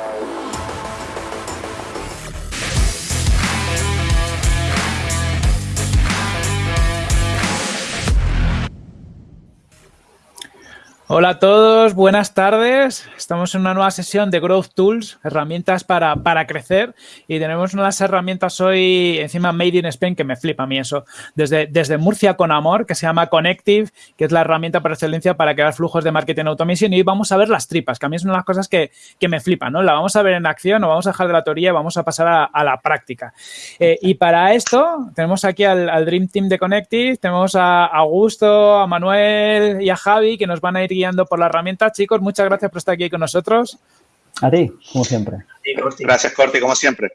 Yeah. Hola a todos, buenas tardes. Estamos en una nueva sesión de Growth Tools, herramientas para, para, crecer y tenemos unas herramientas hoy encima Made in Spain que me flipa a mí eso. Desde, desde Murcia con amor, que se llama Connective, que es la herramienta por excelencia para crear flujos de marketing automation y vamos a ver las tripas, que a mí es una de las cosas que, que me flipan, ¿no? La vamos a ver en acción, no vamos a dejar de la teoría vamos a pasar a, a la práctica. Eh, y para esto tenemos aquí al, al, Dream Team de Connective, tenemos a Augusto, a Manuel y a Javi que nos van a ir guiando por la herramienta. Chicos, muchas gracias por estar aquí con nosotros. A ti, como siempre. Gracias, Corti, como siempre.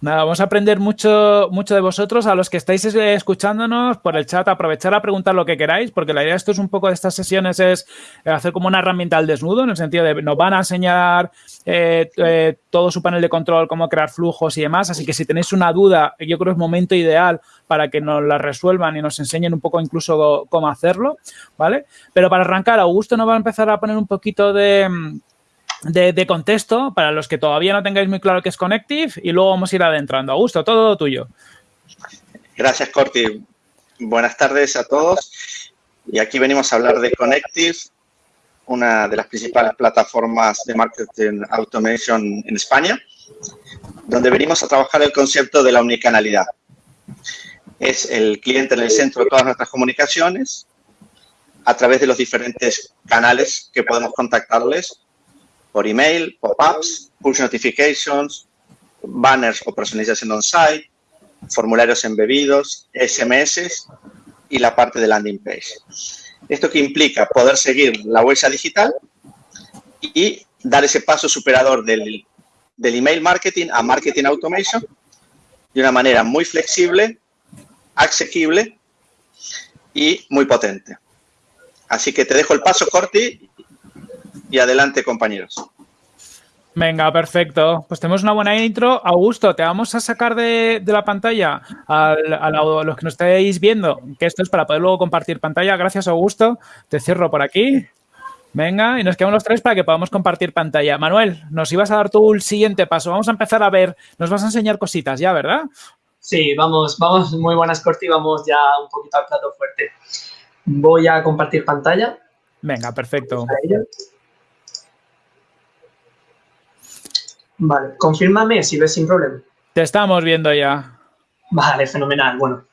Nada, vamos a aprender mucho, mucho de vosotros. A los que estáis escuchándonos por el chat, aprovechar a preguntar lo que queráis, porque la idea de esto es un poco de estas sesiones es hacer como una herramienta al desnudo, en el sentido de nos van a enseñar eh, eh, todo su panel de control, cómo crear flujos y demás. Así que si tenéis una duda, yo creo es momento ideal para que nos la resuelvan y nos enseñen un poco incluso cómo hacerlo, ¿vale? Pero para arrancar, Augusto nos va a empezar a poner un poquito de de, contexto para los que todavía no tengáis muy claro qué es Connective y luego vamos a ir adentrando. Augusto, todo tuyo. Gracias, Corti. Buenas tardes a todos. Y aquí venimos a hablar de Connective, una de las principales plataformas de marketing automation en España, donde venimos a trabajar el concepto de la unicanalidad. Es el cliente en el centro de todas nuestras comunicaciones, a través de los diferentes canales que podemos contactarles por email, pop-ups, push notifications, banners o personalización on-site, formularios embebidos, SMS y la parte de landing page. Esto que implica poder seguir la huella digital y dar ese paso superador del, del email marketing a marketing automation de una manera muy flexible, asequible y muy potente. Así que te dejo el paso, Corti, y adelante, compañeros. Venga, perfecto. Pues tenemos una buena intro. Augusto, te vamos a sacar de, de la pantalla a, a, los que nos estáis viendo, que esto es para poder luego compartir pantalla. Gracias, Augusto. Te cierro por aquí. Venga, y nos quedamos los tres para que podamos compartir pantalla. Manuel, nos ibas a dar tú el siguiente paso. Vamos a empezar a ver, nos vas a enseñar cositas ya, ¿verdad? Sí, vamos, vamos, muy buenas, Corti. Vamos ya un poquito al plato fuerte. Voy a compartir pantalla. Venga, perfecto. Vale, confírmame si ves sin problema. Te estamos viendo ya. Vale, fenomenal. Bueno,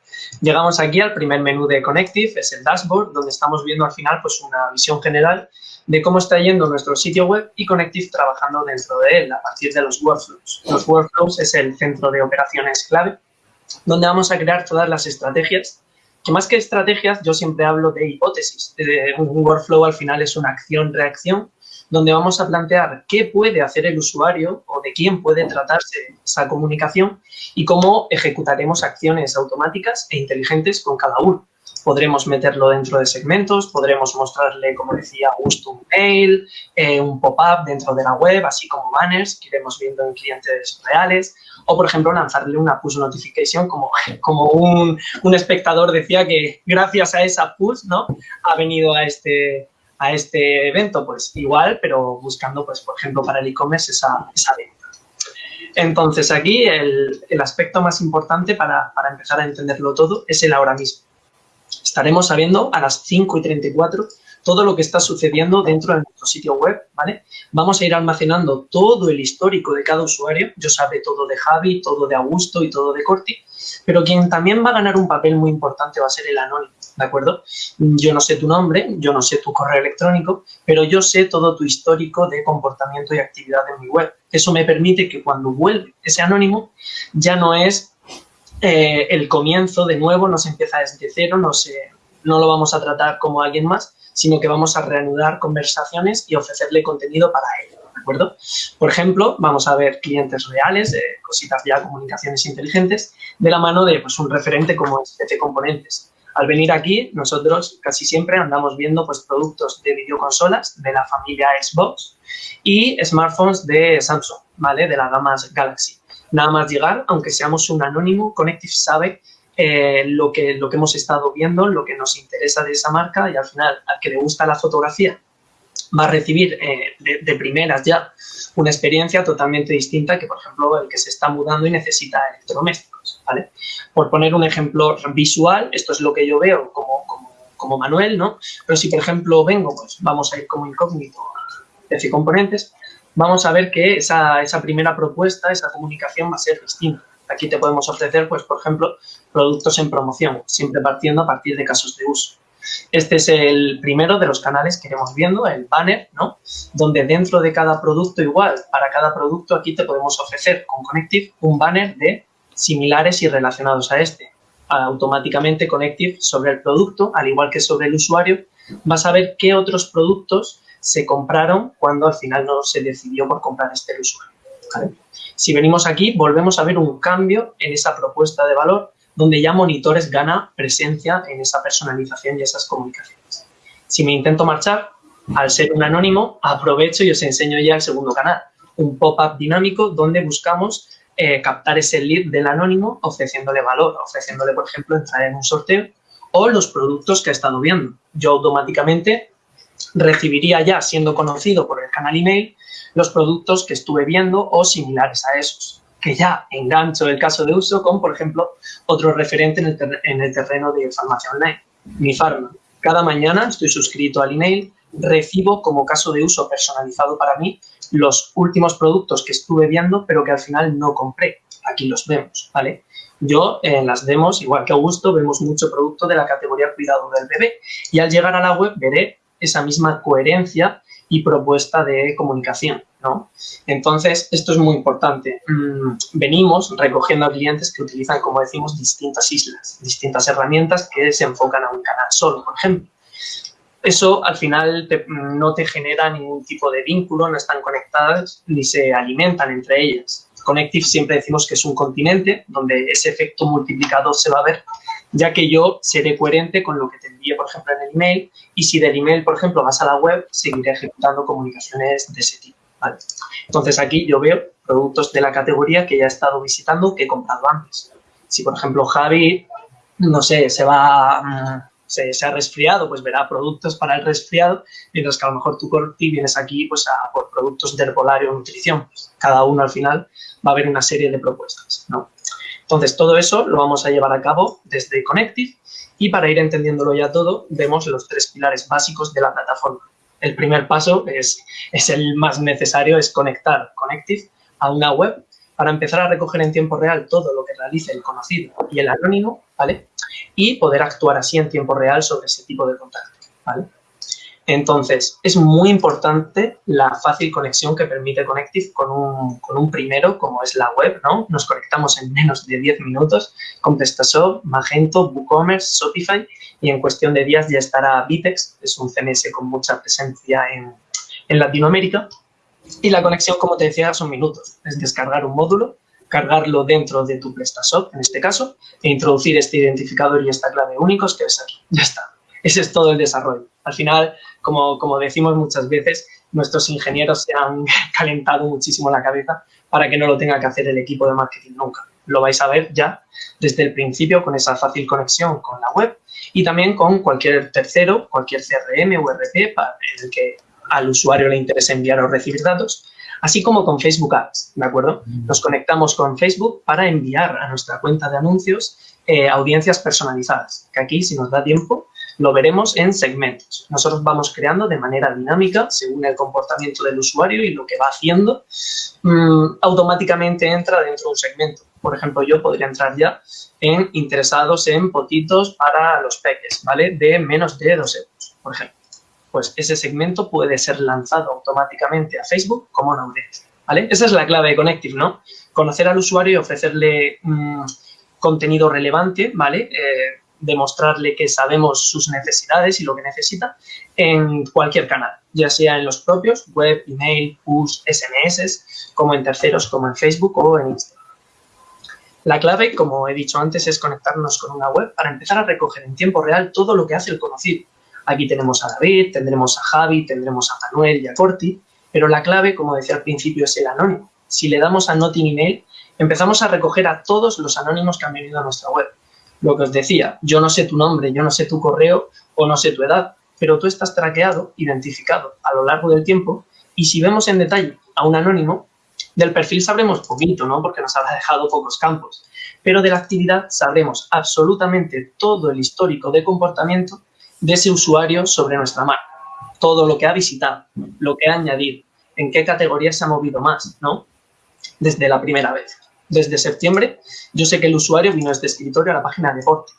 llegamos aquí al primer menú de Connective, es el dashboard, donde estamos viendo al final pues una visión general de cómo está yendo nuestro sitio web y Connective trabajando dentro de él a partir de los workflows. Los workflows es el centro de operaciones clave, donde vamos a crear todas las estrategias, que más que estrategias yo siempre hablo de hipótesis. Un workflow al final es una acción-reacción donde vamos a plantear qué puede hacer el usuario o de quién puede tratarse esa comunicación y cómo ejecutaremos acciones automáticas e inteligentes con cada uno. Podremos meterlo dentro de segmentos, podremos mostrarle, como decía Augusto, un mail, eh, un pop-up dentro de la web, así como banners que iremos viendo en clientes reales, o, por ejemplo, lanzarle una push notification, como, como un, un espectador decía que gracias a esa push ¿no? ha venido a este, a este evento? Pues igual, pero buscando, pues, por ejemplo, para el e-commerce esa, esa venta. Entonces, aquí el, el aspecto más importante para, para, empezar a entenderlo todo es el ahora mismo. Estaremos sabiendo a las 5 y 34 todo lo que está sucediendo dentro de nuestro sitio web, ¿vale? Vamos a ir almacenando todo el histórico de cada usuario. Yo sabré todo de Javi, todo de Augusto y todo de Corti, pero quien también va a ganar un papel muy importante va a ser el anónimo. ¿De acuerdo? Yo no sé tu nombre, yo no sé tu correo electrónico, pero yo sé todo tu histórico de comportamiento y actividad en mi web. Eso me permite que cuando vuelve ese anónimo ya no es eh, el comienzo de nuevo, no se empieza desde cero, no, se, no lo vamos a tratar como alguien más, sino que vamos a reanudar conversaciones y ofrecerle contenido para él. ¿De acuerdo? Por ejemplo, vamos a ver clientes reales, eh, cositas ya, comunicaciones inteligentes, de la mano de pues, un referente como es Componentes. Al venir aquí, nosotros casi siempre andamos viendo pues, productos de videoconsolas de la familia Xbox y smartphones de Samsung, ¿vale? De la gama Galaxy. Nada más llegar, aunque seamos un anónimo, Connective sabe eh, lo, que, lo que hemos estado viendo, lo que nos interesa de esa marca y al final, al que le gusta la fotografía, va a recibir eh, de, primeras ya una experiencia totalmente distinta que, por ejemplo, el que se está mudando y necesita electrodomésticos, Por poner un ejemplo visual, esto es lo que yo veo como, como, Manuel, ¿no? Pero si, por ejemplo, vengo, pues vamos a ir como incógnito y Componentes, vamos a ver que esa, esa primera propuesta, esa comunicación va a ser distinta. Aquí te podemos ofrecer, pues, por ejemplo, productos en promoción, siempre partiendo a partir de casos de uso. Este es el primero de los canales que iremos viendo, el banner, ¿no? Donde dentro de cada producto igual, para cada producto aquí te podemos ofrecer con Connective un banner de similares y relacionados a este. Automáticamente Connective sobre el producto, al igual que sobre el usuario, vas a ver qué otros productos se compraron cuando al final no se decidió por comprar este usuario. Si venimos aquí, volvemos a ver un cambio en esa propuesta de valor donde ya Monitores gana presencia en esa personalización y esas comunicaciones. Si me intento marchar, al ser un anónimo, aprovecho y os enseño ya el segundo canal, un pop-up dinámico donde buscamos eh, captar ese lead del anónimo ofreciéndole valor, ofreciéndole, por ejemplo, entrar en un sorteo o los productos que ha estado viendo. Yo automáticamente recibiría ya, siendo conocido por el canal email, los productos que estuve viendo o similares a esos que ya engancho el caso de uso con, por ejemplo, otro referente en el, en el terreno de farmacia online, mi farma. Cada mañana estoy suscrito al email, recibo como caso de uso personalizado para mí los últimos productos que estuve viendo, pero que al final no compré. Aquí los vemos, ¿vale? Yo en las demos, igual que Augusto, vemos mucho producto de la categoría cuidado del bebé y al llegar a la web veré esa misma coherencia y propuesta de comunicación. ¿no? Entonces, esto es muy importante. Mm, venimos recogiendo a clientes que utilizan, como decimos, distintas islas, distintas herramientas que se enfocan a un canal solo, por ejemplo. Eso al final no te genera ningún tipo de vínculo, no están conectadas ni se alimentan entre ellas. Connective siempre decimos que es un continente donde ese efecto multiplicador se va a ver ya que yo seré coherente con lo que te envíe, por ejemplo, en el email, y si del email, por ejemplo, vas a la web, seguiré ejecutando comunicaciones de ese tipo. Entonces, aquí yo veo productos de la categoría que ya he estado visitando, que he comprado antes. Si, por ejemplo, Javi, no sé, se va... Se, ha resfriado, pues verá productos para el resfriado, mientras que a lo mejor tú, vienes aquí pues a por productos de herbolario o nutrición. Cada uno al final va a haber una serie de propuestas, ¿no? Entonces, todo eso lo vamos a llevar a cabo desde Connective y para ir entendiéndolo ya todo, vemos los tres pilares básicos de la plataforma. El primer paso es, es el más necesario, es conectar Connective a una web para empezar a recoger en tiempo real todo lo que realice el conocido y el anónimo, ¿vale? Y poder actuar así en tiempo real sobre ese tipo de contacto, ¿vale? Entonces, es muy importante la fácil conexión que permite Connective con un, con un primero, como es la web, ¿no? Nos conectamos en menos de 10 minutos con PrestaShop, Magento, WooCommerce, Shopify y en cuestión de días ya estará Vitex, es un CMS con mucha presencia en, en Latinoamérica. Y la conexión, como te decía, son minutos. Es descargar un módulo, cargarlo dentro de tu PrestaShop, en este caso, e introducir este identificador y esta clave únicos que ves aquí. Ya está. Ese es todo el desarrollo. Al final, como, como decimos muchas veces, nuestros ingenieros se han calentado muchísimo la cabeza para que no lo tenga que hacer el equipo de marketing nunca. Lo vais a ver ya desde el principio con esa fácil conexión con la web y también con cualquier tercero, cualquier CRM o RP para el que al usuario le interese enviar o recibir datos, así como con Facebook Ads, ¿de acuerdo? Nos conectamos con Facebook para enviar a nuestra cuenta de anuncios eh, audiencias personalizadas, que aquí, si nos da tiempo, lo veremos en segmentos. Nosotros vamos creando de manera dinámica, según el comportamiento del usuario y lo que va haciendo, mm, automáticamente entra dentro de un segmento. Por ejemplo, yo podría entrar ya en interesados en potitos para los peques, ¿vale? De menos de 2 euros, por ejemplo. Pues ese segmento puede ser lanzado automáticamente a Facebook como una audiencia, ¿vale? Esa es la clave de Connective, ¿no? Conocer al usuario y ofrecerle mm, contenido relevante, ¿vale? Eh, demostrarle que sabemos sus necesidades y lo que necesita en cualquier canal, ya sea en los propios, web, email, push, SMS, como en terceros, como en Facebook o en Instagram. La clave, como he dicho antes, es conectarnos con una web para empezar a recoger en tiempo real todo lo que hace el conocido. Aquí tenemos a David, tendremos a Javi, tendremos a Manuel y a Corti, pero la clave, como decía al principio, es el anónimo. Si le damos a Not Email, empezamos a recoger a todos los anónimos que han venido a nuestra web lo que os decía, yo no sé tu nombre, yo no sé tu correo o no sé tu edad, pero tú estás traqueado, identificado a lo largo del tiempo y si vemos en detalle a un anónimo, del perfil sabremos poquito, ¿no? Porque nos habrá dejado pocos campos, pero de la actividad sabremos absolutamente todo el histórico de comportamiento de ese usuario sobre nuestra marca. Todo lo que ha visitado, lo que ha añadido, en qué categoría se ha movido más, ¿no? Desde la primera vez. Desde septiembre, yo sé que el usuario vino a este escritorio a la página de deporte.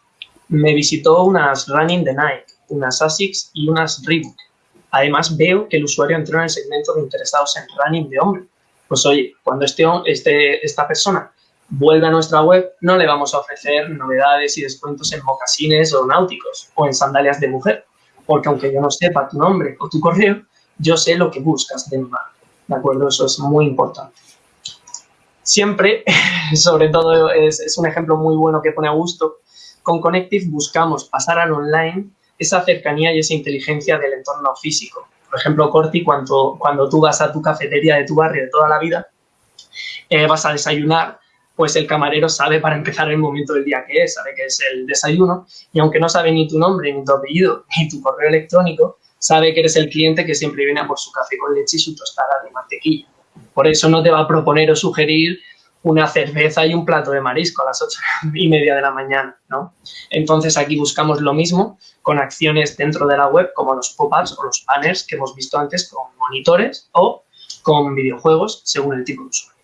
Me visitó unas Running the Nike, unas ASICS y unas Reebok. Además, veo que el usuario entró en el segmento de interesados en running de hombre. Pues oye, cuando este, este, esta persona vuelve a nuestra web, no le vamos a ofrecer novedades y descuentos en mocasines o náuticos o en sandalias de mujer, porque aunque yo no sepa tu nombre o tu correo, yo sé lo que buscas de mi ¿de acuerdo? Eso es muy importante. Siempre, sobre todo, es, es un ejemplo muy bueno que pone a gusto, con Connective buscamos pasar al online esa cercanía y esa inteligencia del entorno físico. Por ejemplo, Corti, cuando, cuando tú vas a tu cafetería de tu barrio de toda la vida, eh, vas a desayunar, pues el camarero sabe para empezar el momento del día que es, sabe que es el desayuno, y aunque no sabe ni tu nombre, ni tu apellido, ni tu correo electrónico, sabe que eres el cliente que siempre viene a por su café con leche y su tostada de mantequilla. Por eso no te va a proponer o sugerir una cerveza y un plato de marisco a las ocho y media de la mañana, ¿no? Entonces aquí buscamos lo mismo con acciones dentro de la web como los pop-ups o los banners que hemos visto antes con monitores o con videojuegos según el tipo de usuario.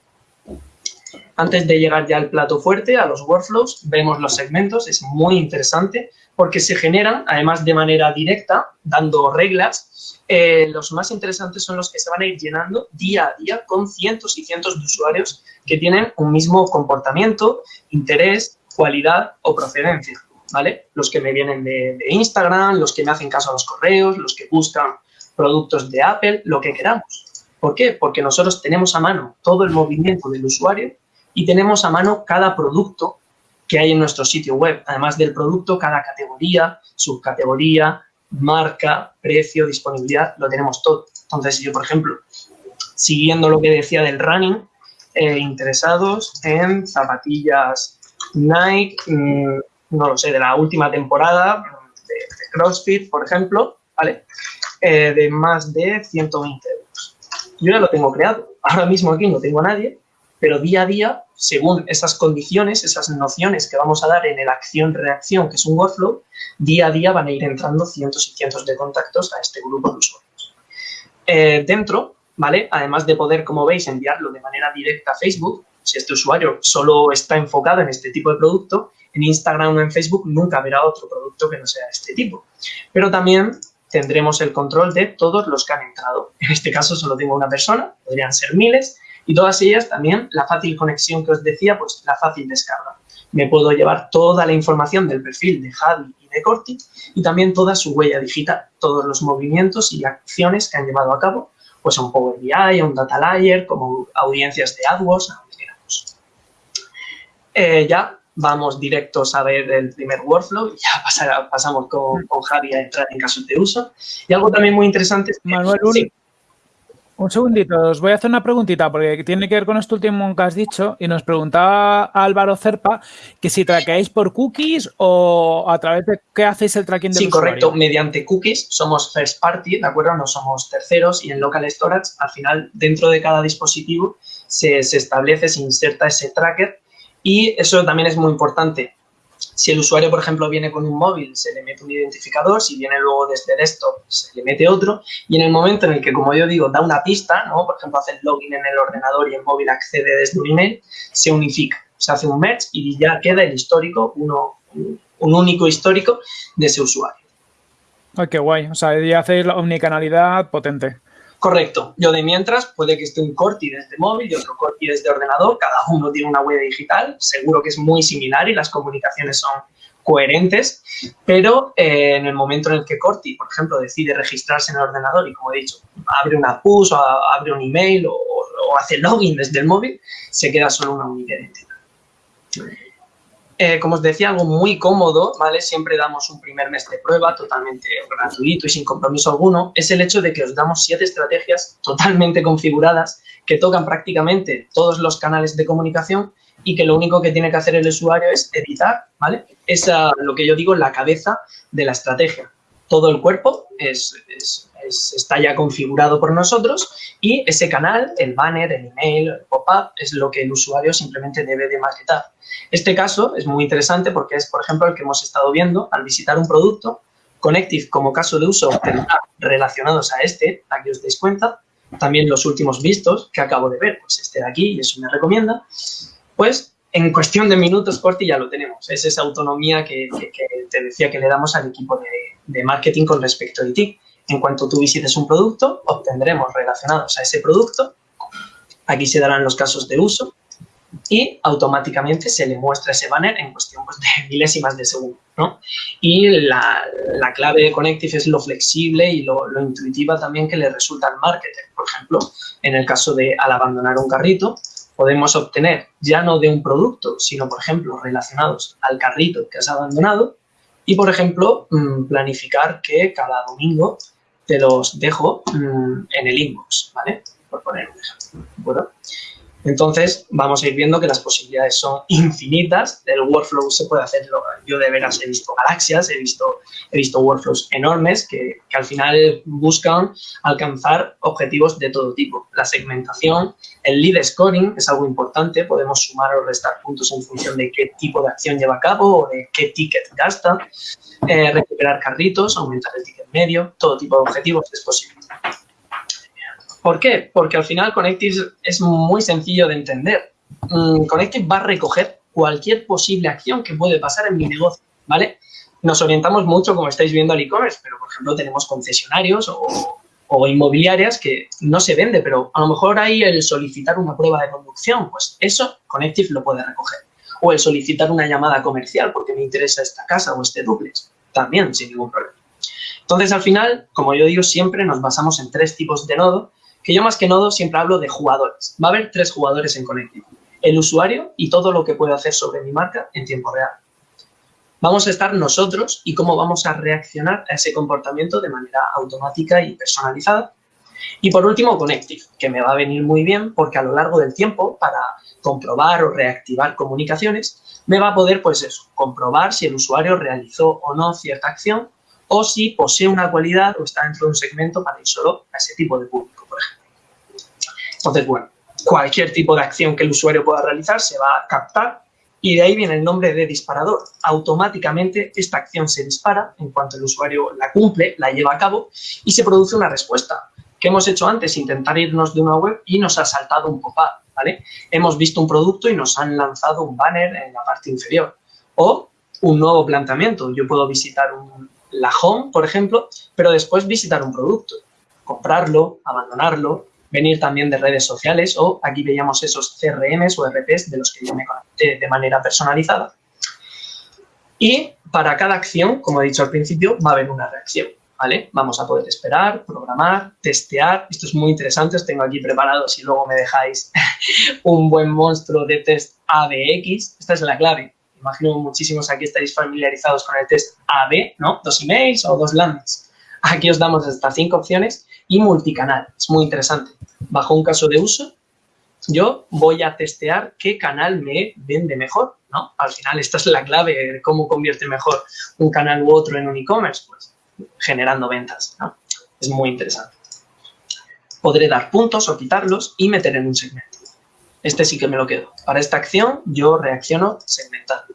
Antes de llegar ya al plato fuerte, a los workflows, vemos los segmentos, es muy interesante porque se generan, además de manera directa, dando reglas, eh, los más interesantes son los que se van a ir llenando día a día con cientos y cientos de usuarios que tienen un mismo comportamiento, interés, cualidad o procedencia, ¿vale? Los que me vienen de, de Instagram, los que me hacen caso a los correos, los que buscan productos de Apple, lo que queramos. ¿Por qué? Porque nosotros tenemos a mano todo el movimiento del usuario y tenemos a mano cada producto que hay en nuestro sitio web. Además del producto, cada categoría, subcategoría, marca, precio, disponibilidad, lo tenemos todo. Entonces, yo, por ejemplo, siguiendo lo que decía del running, eh, interesados en zapatillas Nike, mm, no lo sé, de la última temporada, de, CrossFit, por ejemplo, ¿vale? Eh, de más de 120 euros. Yo ya lo tengo creado. Ahora mismo aquí no tengo a nadie, pero día a día, según esas condiciones, esas nociones que vamos a dar en el acción-reacción, que es un workflow, día a día van a ir entrando cientos y cientos de contactos a este grupo de usuarios. Eh, dentro, ¿vale? Además de poder, como veis, enviarlo de manera directa a Facebook, si este usuario solo está enfocado en este tipo de producto, en Instagram o en Facebook nunca verá otro producto que no sea este tipo. Pero también tendremos el control de todos los que han entrado. En este caso solo tengo una persona, podrían ser miles, y todas ellas también, la fácil conexión que os decía, pues la fácil descarga. Me puedo llevar toda la información del perfil de Javi y de Corti y también toda su huella digital, todos los movimientos y acciones que han llevado a cabo, pues a un Power BI, a un Data Layer, como audiencias de AdWords, a donde queramos. Eh, ya vamos directos a ver el primer workflow y ya pasamos con, Javi a entrar en casos de uso. Y algo también muy interesante es que, Manuel, un segundito, os voy a hacer una preguntita porque tiene que ver con esto último que has dicho y nos preguntaba Álvaro Cerpa que si traqueáis por cookies o a través de qué hacéis el tracking de Sí, correcto, mediante cookies somos first party, ¿de acuerdo? No somos terceros y en local storage al final dentro de cada dispositivo se, se establece, se inserta ese tracker y eso también es muy importante si el usuario, por ejemplo, viene con un móvil, se le mete un identificador, si viene luego desde desktop, se le mete otro, y en el momento en el que, como yo digo, da una pista, ¿no? por ejemplo, hace el login en el ordenador y el móvil accede desde un email, se unifica, se hace un match y ya queda el histórico, uno, un único histórico de ese usuario. Ay, qué guay. O sea, ya hacéis la omnicanalidad potente. Correcto. Yo de mientras puede que esté un Corti desde móvil y otro Corti desde ordenador. Cada uno tiene una huella digital. Seguro que es muy similar y las comunicaciones son coherentes, pero eh, en el momento en el que Corti, por ejemplo, decide registrarse en el ordenador y, como he dicho, abre una push o abre un email o, o hace login desde el móvil, se queda solo una única identidad. Eh, como os decía, algo muy cómodo, ¿vale? Siempre damos un primer mes de prueba totalmente gratuito y sin compromiso alguno. Es el hecho de que os damos siete estrategias totalmente configuradas que tocan prácticamente todos los canales de comunicación y que lo único que tiene que hacer el usuario es editar, ¿vale? Esa, lo que yo digo, la cabeza de la estrategia. todo el cuerpo es, está ya configurado por nosotros y ese canal, el banner, el email, el pop-up, es lo que el usuario simplemente debe de maquetar. Este caso es muy interesante porque es, por ejemplo, el que hemos estado viendo al visitar un producto. Connective, como caso de uso, tendrá relacionados a este, aquí os dais cuenta, también los últimos vistos que acabo de ver, pues este de aquí, y eso me recomienda, pues en cuestión de minutos, Corti, ya lo tenemos. Es esa autonomía que, te decía que le damos al equipo de, de marketing con respecto a ti. En cuanto tú visites un producto, obtendremos relacionados a ese producto, aquí se darán los casos de uso, y automáticamente se le muestra ese banner en cuestión pues, de milésimas de segundo. Y la, clave de Connective es lo flexible y lo, lo, intuitiva también que le resulta al marketer. Por ejemplo, en el caso de al abandonar un carrito, podemos obtener ya no de un producto, sino, por ejemplo, relacionados al carrito que has abandonado y, por ejemplo, mm, planificar que cada domingo te los dejo mm, en el inbox, ¿vale? Por poner un ejemplo. Bueno, entonces, vamos a ir viendo que las posibilidades son infinitas. El workflow se puede hacer, yo de veras he visto galaxias, he visto, he visto workflows enormes que, que, al final buscan alcanzar objetivos de todo tipo. La segmentación, el lead scoring es algo importante, podemos sumar o restar puntos en función de qué tipo de acción lleva a cabo o de qué ticket gasta, eh, recuperar carritos, aumentar el ticket medio, todo tipo de objetivos es posible. ¿Por qué? Porque al final Connective es muy sencillo de entender. Mm, Connective va a recoger cualquier posible acción que puede pasar en mi negocio, ¿vale? Nos orientamos mucho, como estáis viendo, al e-commerce, pero, por ejemplo, tenemos concesionarios o, o, inmobiliarias que no se vende, pero a lo mejor hay el solicitar una prueba de conducción, pues eso Connective lo puede recoger. O el solicitar una llamada comercial porque me interesa esta casa o este duplex, también sin ningún problema. Entonces, al final, como yo digo, siempre nos basamos en tres tipos de nodo que yo más que nodo siempre hablo de jugadores. Va a haber tres jugadores en Connective. El usuario y todo lo que puede hacer sobre mi marca en tiempo real. Vamos a estar nosotros y cómo vamos a reaccionar a ese comportamiento de manera automática y personalizada. Y por último, Connective, que me va a venir muy bien porque a lo largo del tiempo, para comprobar o reactivar comunicaciones, me va a poder, pues eso, comprobar si el usuario realizó o no cierta acción o si posee una cualidad o está dentro de un segmento para ir solo a ese tipo de público. Entonces, bueno, cualquier tipo de acción que el usuario pueda realizar se va a captar y de ahí viene el nombre de disparador. Automáticamente esta acción se dispara en cuanto el usuario la cumple, la lleva a cabo y se produce una respuesta. ¿Qué hemos hecho antes? Intentar irnos de una web y nos ha saltado un pop-up, ¿vale? Hemos visto un producto y nos han lanzado un banner en la parte inferior. O un nuevo planteamiento. Yo puedo visitar un, la home, por ejemplo, pero después visitar un producto, comprarlo, abandonarlo, venir también de redes sociales o aquí veíamos esos CRMs o RPs de los que yo me conecté de manera personalizada. Y para cada acción, como he dicho al principio, va a haber una reacción. ¿Vale? Vamos a poder esperar, programar, testear. Esto es muy interesante, os tengo aquí preparados y luego me dejáis un buen monstruo de test ABX. Esta es la clave imagino muchísimos aquí estáis familiarizados con el test AB, ¿no? Dos emails o dos landings. Aquí os damos hasta cinco opciones y multicanal. Es muy interesante. Bajo un caso de uso, yo voy a testear qué canal me vende mejor, ¿no? Al final, esta es la clave de cómo convierte mejor un canal u otro en un e-commerce, pues generando ventas. Es muy interesante. Podré dar puntos o quitarlos y meter en un segmento. Este sí que me lo quedo. Para esta acción yo reacciono segmentando.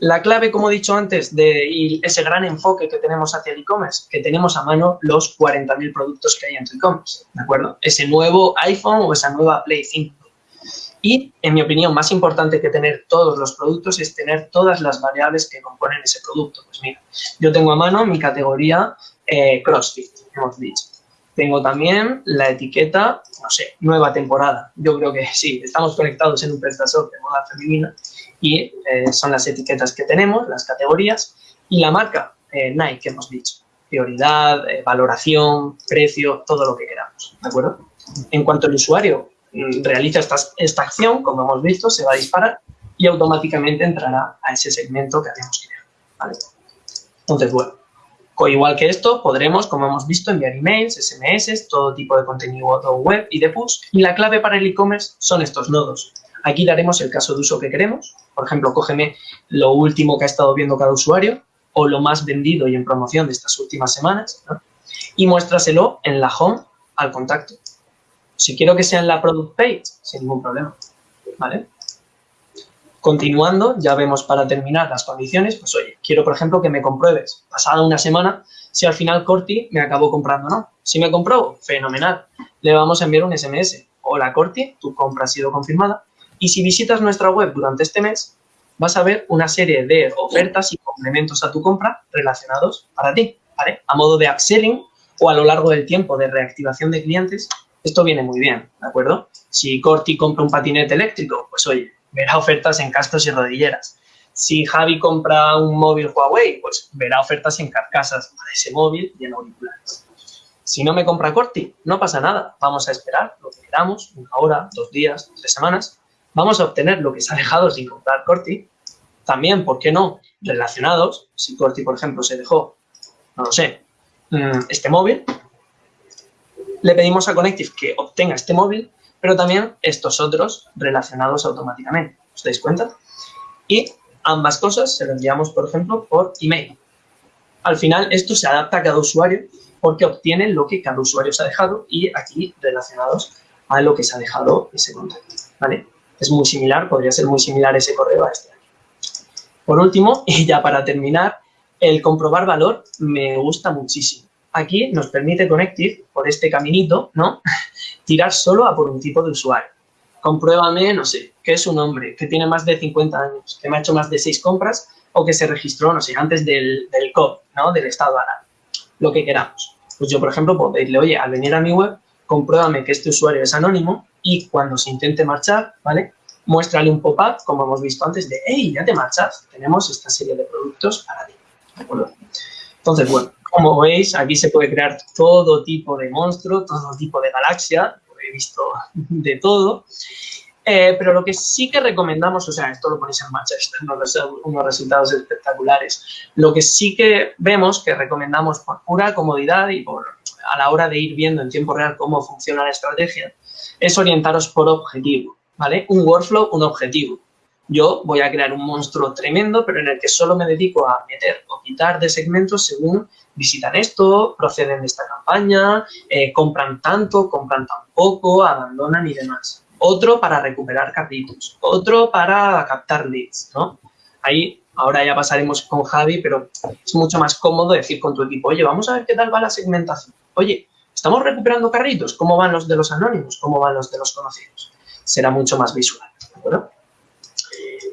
La clave, como he dicho antes, de ese gran enfoque que tenemos hacia el e-commerce, que tenemos a mano los 40.000 productos que hay en tu e-commerce, ¿de acuerdo? Ese nuevo iPhone o esa nueva Play 5. Y, en mi opinión, más importante que tener todos los productos es tener todas las variables que componen ese producto. Pues mira, yo tengo a mano mi categoría eh, CrossFit, hemos dicho. Tengo también la etiqueta, no sé, nueva temporada. Yo creo que sí, estamos conectados en un prestador de moda femenina y eh, son las etiquetas que tenemos, las categorías, y la marca eh, Nike que hemos dicho. Prioridad, eh, valoración, precio, todo lo que queramos, ¿de acuerdo? En cuanto el usuario mm, realiza esta, esta acción, como hemos visto, se va a disparar y automáticamente entrará a ese segmento que habíamos creado, ¿vale? Entonces, bueno, igual que esto, podremos, como hemos visto, enviar emails, SMS, todo tipo de contenido web y de push. Y la clave para el e-commerce son estos nodos. Aquí daremos el caso de uso que queremos. Por ejemplo, cógeme lo último que ha estado viendo cada usuario. o lo más vendido y en promoción de estas últimas semanas, y muéstraselo en la home al contacto. Si quiero que sea en la product page, sin ningún problema, ¿vale? Continuando, ya vemos para terminar las condiciones, pues oye, quiero por ejemplo que me compruebes pasada una semana si al final Corti me acabó comprando o no. Si me compró, fenomenal, le vamos a enviar un SMS. Hola Corti, tu compra ha sido confirmada. Y si visitas nuestra web durante este mes, vas a ver una serie de ofertas y complementos a tu compra relacionados para ti. A modo de upselling o a lo largo del tiempo de reactivación de clientes, esto viene muy bien, ¿de acuerdo? Si Corti compra un patinete eléctrico, pues oye, verá ofertas en cascos y rodilleras. Si Javi compra un móvil Huawei, pues verá ofertas en carcasas de ese móvil y en auriculares. Si no me compra Corti, no pasa nada. Vamos a esperar lo que queramos, una hora, dos días, tres semanas. Vamos a obtener lo que se ha dejado sin comprar Corti. También, ¿por qué no? Relacionados. Si Corti, por ejemplo, se dejó, no lo sé, mm, este móvil, le pedimos a Connective que obtenga este móvil pero también estos otros relacionados automáticamente. ¿Os dais cuenta? Y ambas cosas se las enviamos, por ejemplo, por email. Al final, esto se adapta a cada usuario porque obtiene lo que cada usuario se ha dejado y aquí relacionados a lo que se ha dejado ese contacto. ¿vale? Es muy similar, podría ser muy similar ese correo a este. Por último, y ya para terminar, el comprobar valor me gusta muchísimo. Aquí nos permite Connective, por este caminito, ¿no? tirar solo a por un tipo de usuario. Compruébame, no sé, que es un hombre que tiene más de 50 años, que me ha hecho más de 6 compras o que se registró, no sé, antes del, del COP, ¿no? Del estado alarma. Lo que queramos. Pues yo, por ejemplo, puedo decirle, oye, al venir a mi web, compruébame que este usuario es anónimo y cuando se intente marchar, ¿vale? Muéstrale un pop-up, como hemos visto antes, de, hey, ya te marchas, tenemos esta serie de productos para ti. Entonces, bueno, como veis, aquí se puede crear todo tipo de monstruo, todo tipo de galaxia, he visto de todo. Eh, pero lo que sí que recomendamos, o sea, esto lo ponéis en marcha, unos, unos resultados espectaculares. Lo que sí que vemos, que recomendamos por pura comodidad y por a la hora de ir viendo en tiempo real cómo funciona la estrategia, es orientaros por objetivo, ¿vale? Un workflow, un objetivo. Yo voy a crear un monstruo tremendo, pero en el que solo me dedico a meter o quitar de segmentos según visitan esto, proceden de esta campaña, eh, compran tanto, compran tan poco, abandonan y demás. Otro para recuperar carritos, otro para captar leads, ¿no? Ahí, ahora ya pasaremos con Javi, pero es mucho más cómodo decir con tu equipo, oye, vamos a ver qué tal va la segmentación. Oye, ¿estamos recuperando carritos? ¿Cómo van los de los anónimos? ¿Cómo van los de los conocidos? Será mucho más visual, ¿de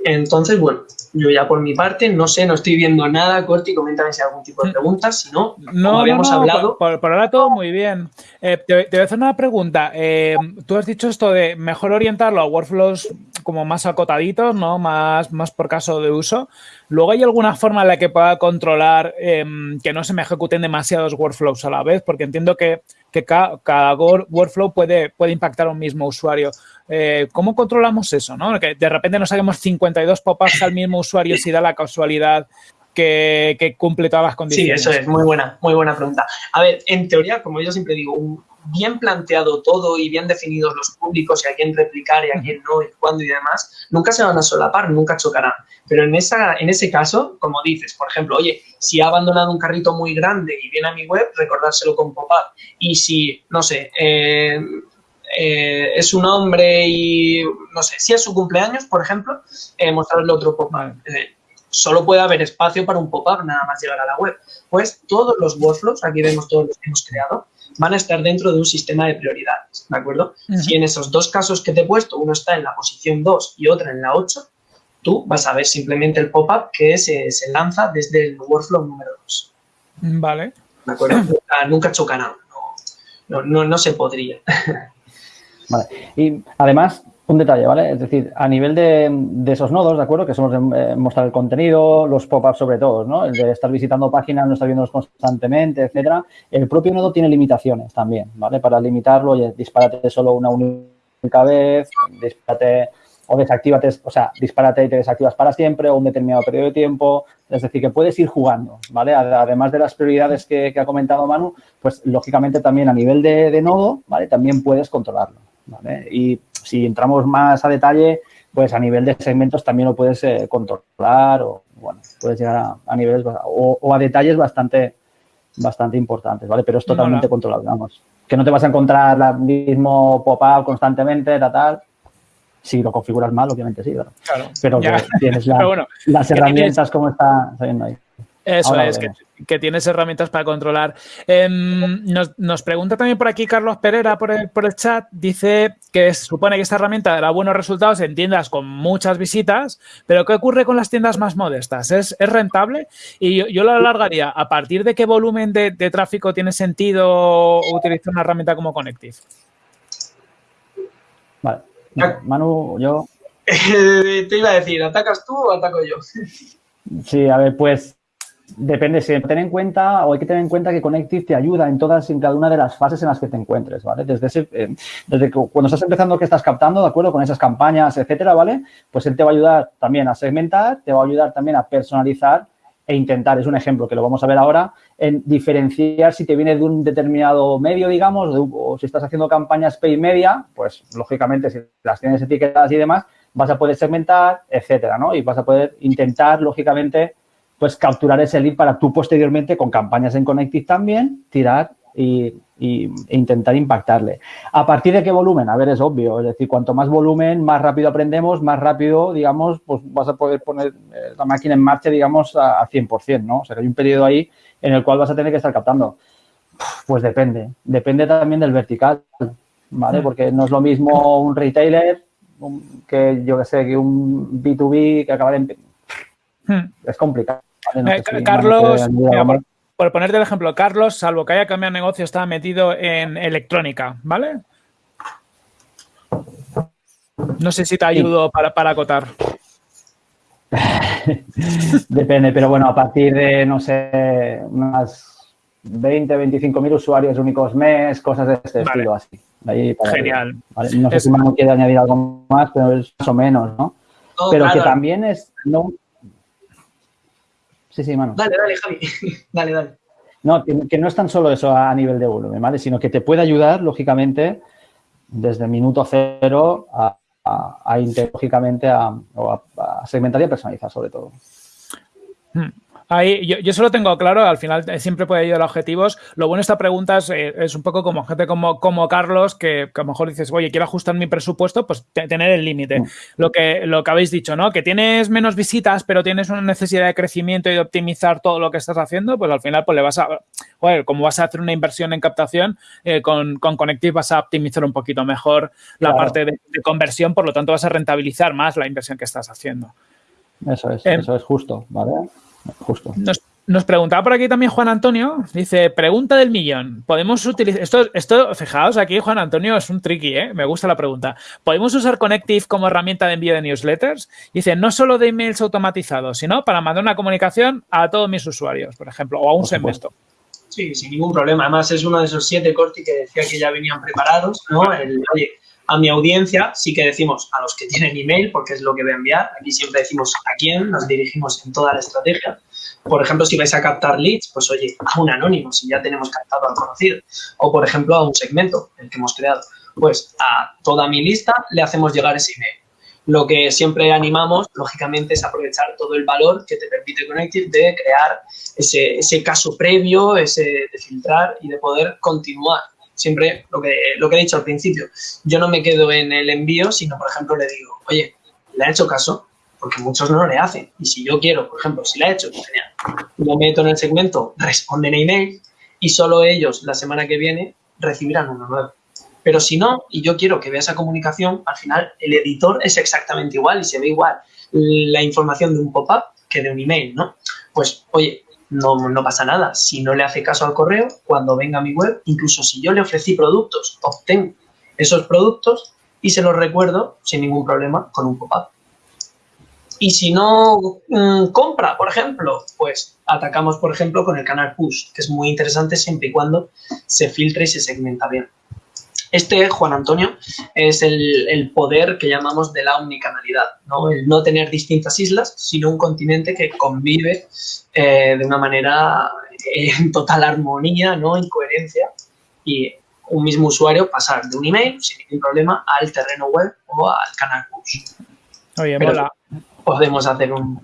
Entonces, bueno, yo ya por mi parte, no sé, no estoy viendo nada. Corti, coméntame si hay algún tipo de preguntas. Si no, no habíamos hablado... Por, ahora todo muy bien. Eh, te, voy a hacer una pregunta. Eh, tú has dicho esto de mejor orientarlo a workflows como más acotaditos, ¿no? Más, más por caso de uso. Luego, ¿hay alguna forma en la que pueda controlar em, que no se me ejecuten demasiados workflows a la vez? Porque entiendo que, cada, workflow puede, puede impactar a un mismo usuario. Eh, ¿Cómo controlamos eso? ¿no? Que de repente nos saquemos 52 pop-ups al mismo usuario si da la casualidad que, cumple todas las condiciones. Sí, eso es muy buena, muy buena pregunta. A ver, en teoría, como yo siempre digo, bien planteado todo y bien definidos los públicos y a quién replicar y a quién no y cuándo y demás, nunca se van a solapar, nunca chocarán. Pero en, esa, en ese caso, como dices, por ejemplo, oye, si ha abandonado un carrito muy grande y viene a mi web, recordárselo con pop-up. Y si, no sé, eh, eh, es un hombre y, no sé, si es su cumpleaños, por ejemplo, eh, mostrarle otro pop-up. Solo puede haber espacio para un pop-up nada más llegar a la web. Pues todos los workflows, aquí vemos todos los que hemos creado, van a estar dentro de un sistema de prioridades, ¿de acuerdo? Si en esos dos casos que te he puesto, uno está en la posición 2 y otra en la 8, tú vas a ver simplemente el pop-up que se, se, lanza desde el workflow número 2. Vale. ¿De acuerdo? nunca, chocarán. No, no, no se podría. Vale. Y además, un detalle, ¿vale? Es decir, a nivel de, esos nodos, ¿de acuerdo? Que son los de eh, mostrar el contenido, los pop-ups sobre todo, ¿no? El de estar visitando páginas, no estar viéndolos constantemente, etcétera. El propio nodo tiene limitaciones también, ¿vale? Para limitarlo, oye, dispárate solo una única vez, dispárate o desactívate, o sea, dispárate y te desactivas para siempre o un determinado periodo de tiempo. Es decir, que puedes ir jugando, ¿vale? Además de las prioridades que, ha comentado Manu, pues lógicamente también a nivel de, de nodo, ¿vale? También puedes controlarlo. Y si entramos más a detalle, pues a nivel de segmentos también lo puedes eh, controlar o bueno, puedes llegar a, niveles o, a detalles bastante, bastante importantes, ¿vale? Pero es totalmente controlable, vamos. Que no te vas a encontrar el mismo pop-up constantemente, tal, tal. Si lo configuras mal, obviamente sí, Claro. Pero que tienes las herramientas como está saliendo ahí. Eso es, que, tienes herramientas para controlar. Em, nos, pregunta también por aquí Carlos Pereira por el, por el chat. Dice que supone que esta herramienta dará buenos resultados en tiendas con muchas visitas, pero ¿qué ocurre con las tiendas más modestas? ¿Es, rentable? Y yo, lo alargaría. ¿A partir de qué volumen de, tráfico tiene sentido utilizar una herramienta como Connective? Vale. Manu, yo. Te iba a decir, ¿atacas tú o ataco yo? Sí, a ver, pues Depende, si tener en cuenta o hay que tener en cuenta que Connective te ayuda en todas en cada una de las fases en las que te encuentres, ¿vale? Desde, ese, eh, desde cuando estás empezando que estás captando, ¿de acuerdo? Con esas campañas, etcétera, ¿vale? Pues él te va a ayudar también a segmentar, te va a ayudar también a personalizar e intentar, es un ejemplo que lo vamos a ver ahora, en diferenciar si te viene de un determinado medio, digamos, o si estás haciendo campañas pay media, pues lógicamente si las tienes etiquetadas y demás, vas a poder segmentar, etcétera, ¿no? Y vas a poder intentar, lógicamente, pues capturar ese lead para tú posteriormente con campañas en Connective también tirar y, e intentar impactarle. ¿A partir de qué volumen? A ver, es obvio. Es decir, cuanto más volumen, más rápido aprendemos, más rápido, digamos, pues vas a poder poner eh, la máquina en marcha, digamos, a, a 100%, ¿no? O sea, que hay un periodo ahí en el cual vas a tener que estar captando. Pues depende. Depende también del vertical, ¿vale? Porque no es lo mismo un retailer que, yo que sé, que un B2B que acaba de... Hmm. Es complicado. Eh, Carlos, por, ponerte el ejemplo, Carlos, salvo que haya cambiado negocio, estaba metido en electrónica, ¿vale? No sé si te ayudo para, para acotar. Depende, pero bueno, a partir de, no sé, unas 20, 25 mil usuarios únicos mes, cosas de este estilo así. Genial. No sé si Manu quiere añadir algo más, pero es más o menos, ¿no? pero que también es, no, Sí, sí, mano. Dale, dale, Javi. dale, dale. No, que, no es tan solo eso a nivel de volumen, ¿vale? Sino que te puede ayudar, lógicamente, desde el minuto cero a, a, lógicamente, a, a, segmentar y a personalizar, sobre todo. Hmm. Ahí, yo, yo solo tengo claro, al final eh, siempre puede ayudar a objetivos. Lo bueno de esta pregunta es, eh, es un poco como gente como, como Carlos, que, a lo mejor dices, oye, quiero ajustar mi presupuesto, pues tener el límite. Mm. Lo, que, lo que habéis dicho, ¿no? Que tienes menos visitas, pero tienes una necesidad de crecimiento y de optimizar todo lo que estás haciendo, pues al final pues le vas a, joder, como vas a hacer una inversión en captación, eh, con, con Connective vas a optimizar un poquito mejor la parte de, conversión, por lo tanto vas a rentabilizar más la inversión que estás haciendo. Eso es, eso es justo, ¿vale? Justo. Nos, preguntaba por aquí también Juan Antonio, dice, pregunta del millón, ¿podemos utilizar, esto, esto, fijaos aquí Juan Antonio es un tricky, ¿eh? me gusta la pregunta, ¿podemos usar Connective como herramienta de envío de newsletters? Dice, no solo de emails automatizados, sino para mandar una comunicación a todos mis usuarios, por ejemplo, o a un segmento. Sí, sin ningún problema, además es uno de esos siete corti que decía que ya venían preparados, ¿no? oye, a mi audiencia sí que decimos a los que tienen email, porque es lo que voy a enviar. Aquí siempre decimos a quién, nos dirigimos en toda la estrategia. Por ejemplo, si vais a captar leads, pues oye, a un anónimo, si ya tenemos captado al conocido. O, por ejemplo, a un segmento, el que hemos creado. Pues a toda mi lista le hacemos llegar ese email. Lo que siempre animamos, lógicamente, es aprovechar todo el valor que te permite Connective de crear ese, ese caso previo, ese de filtrar y de poder continuar siempre lo que, lo que he dicho al principio, yo no me quedo en el envío, sino, por ejemplo, le digo, oye, ¿le ha hecho caso? Porque muchos no le hacen. Y si yo quiero, por ejemplo, si le ha hecho, genial. Lo meto en el segmento, responden a email y solo ellos la semana que viene recibirán uno nuevo. Pero si no, y yo quiero que vea esa comunicación, al final el editor es exactamente igual y se ve igual la información de un pop-up que de un email, ¿no? Pues, oye, no, no pasa nada. Si no le hace caso al correo, cuando venga a mi web, incluso si yo le ofrecí productos, obtengo esos productos y se los recuerdo sin ningún problema con un pop-up. Y si no mm, compra, por ejemplo, pues atacamos, por ejemplo, con el canal push, que es muy interesante siempre y cuando se filtre y se segmenta bien. Este, Juan Antonio, es el, poder que llamamos de la omnicanalidad, ¿no? El no tener distintas islas, sino un continente que convive eh, de una manera eh, en total armonía, ¿no? En coherencia y un mismo usuario pasar de un email sin ningún problema al terreno web o al canal push. Oye, mola. Podemos hacer un,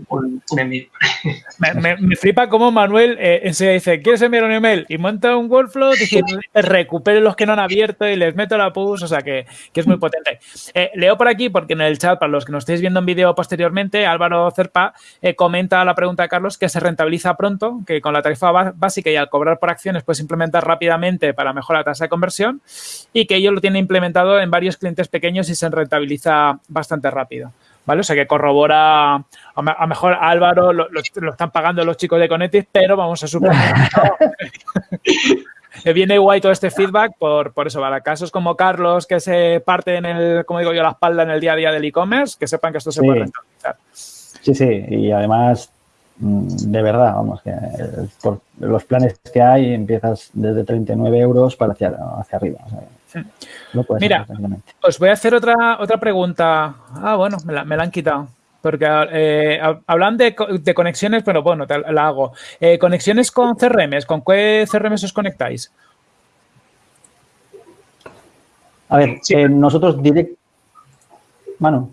envío. Me, flipa cómo Manuel eh, dice, ¿quieres enviar un email? Y monta un workflow, recupere los que no han abierto y les meto la push, o sea que, es muy potente. Eh, leo por aquí, porque en el chat, para los que nos estéis viendo en vídeo posteriormente, Álvaro Cerpa eh, comenta la pregunta de Carlos que se rentabiliza pronto, que con la tarifa básica y al cobrar por acciones puedes implementar rápidamente para mejorar la tasa de conversión y que ello lo tiene implementado en varios clientes pequeños y se rentabiliza bastante rápido. ¿Vale? O sea que corrobora, a, mejor Álvaro lo, están pagando los chicos de Conetis, pero vamos a suponer que viene guay todo este feedback por, por eso, para casos como Carlos que se parte en el, como digo yo, la espalda en el día a día del e-commerce, que sepan que esto se puede rentabilizar. Sí, sí, y además mm, de verdad, vamos, que por los planes que hay empiezas desde 39 euros para hacia, hacia arriba. Mira, os voy a hacer otra, otra pregunta. Ah, bueno, me la, han quitado. Porque eh, hablan de, conexiones, pero bueno, te la hago. Eh, conexiones con CRMs, ¿con qué CRMs os conectáis? A ver, eh, nosotros direct... Mano.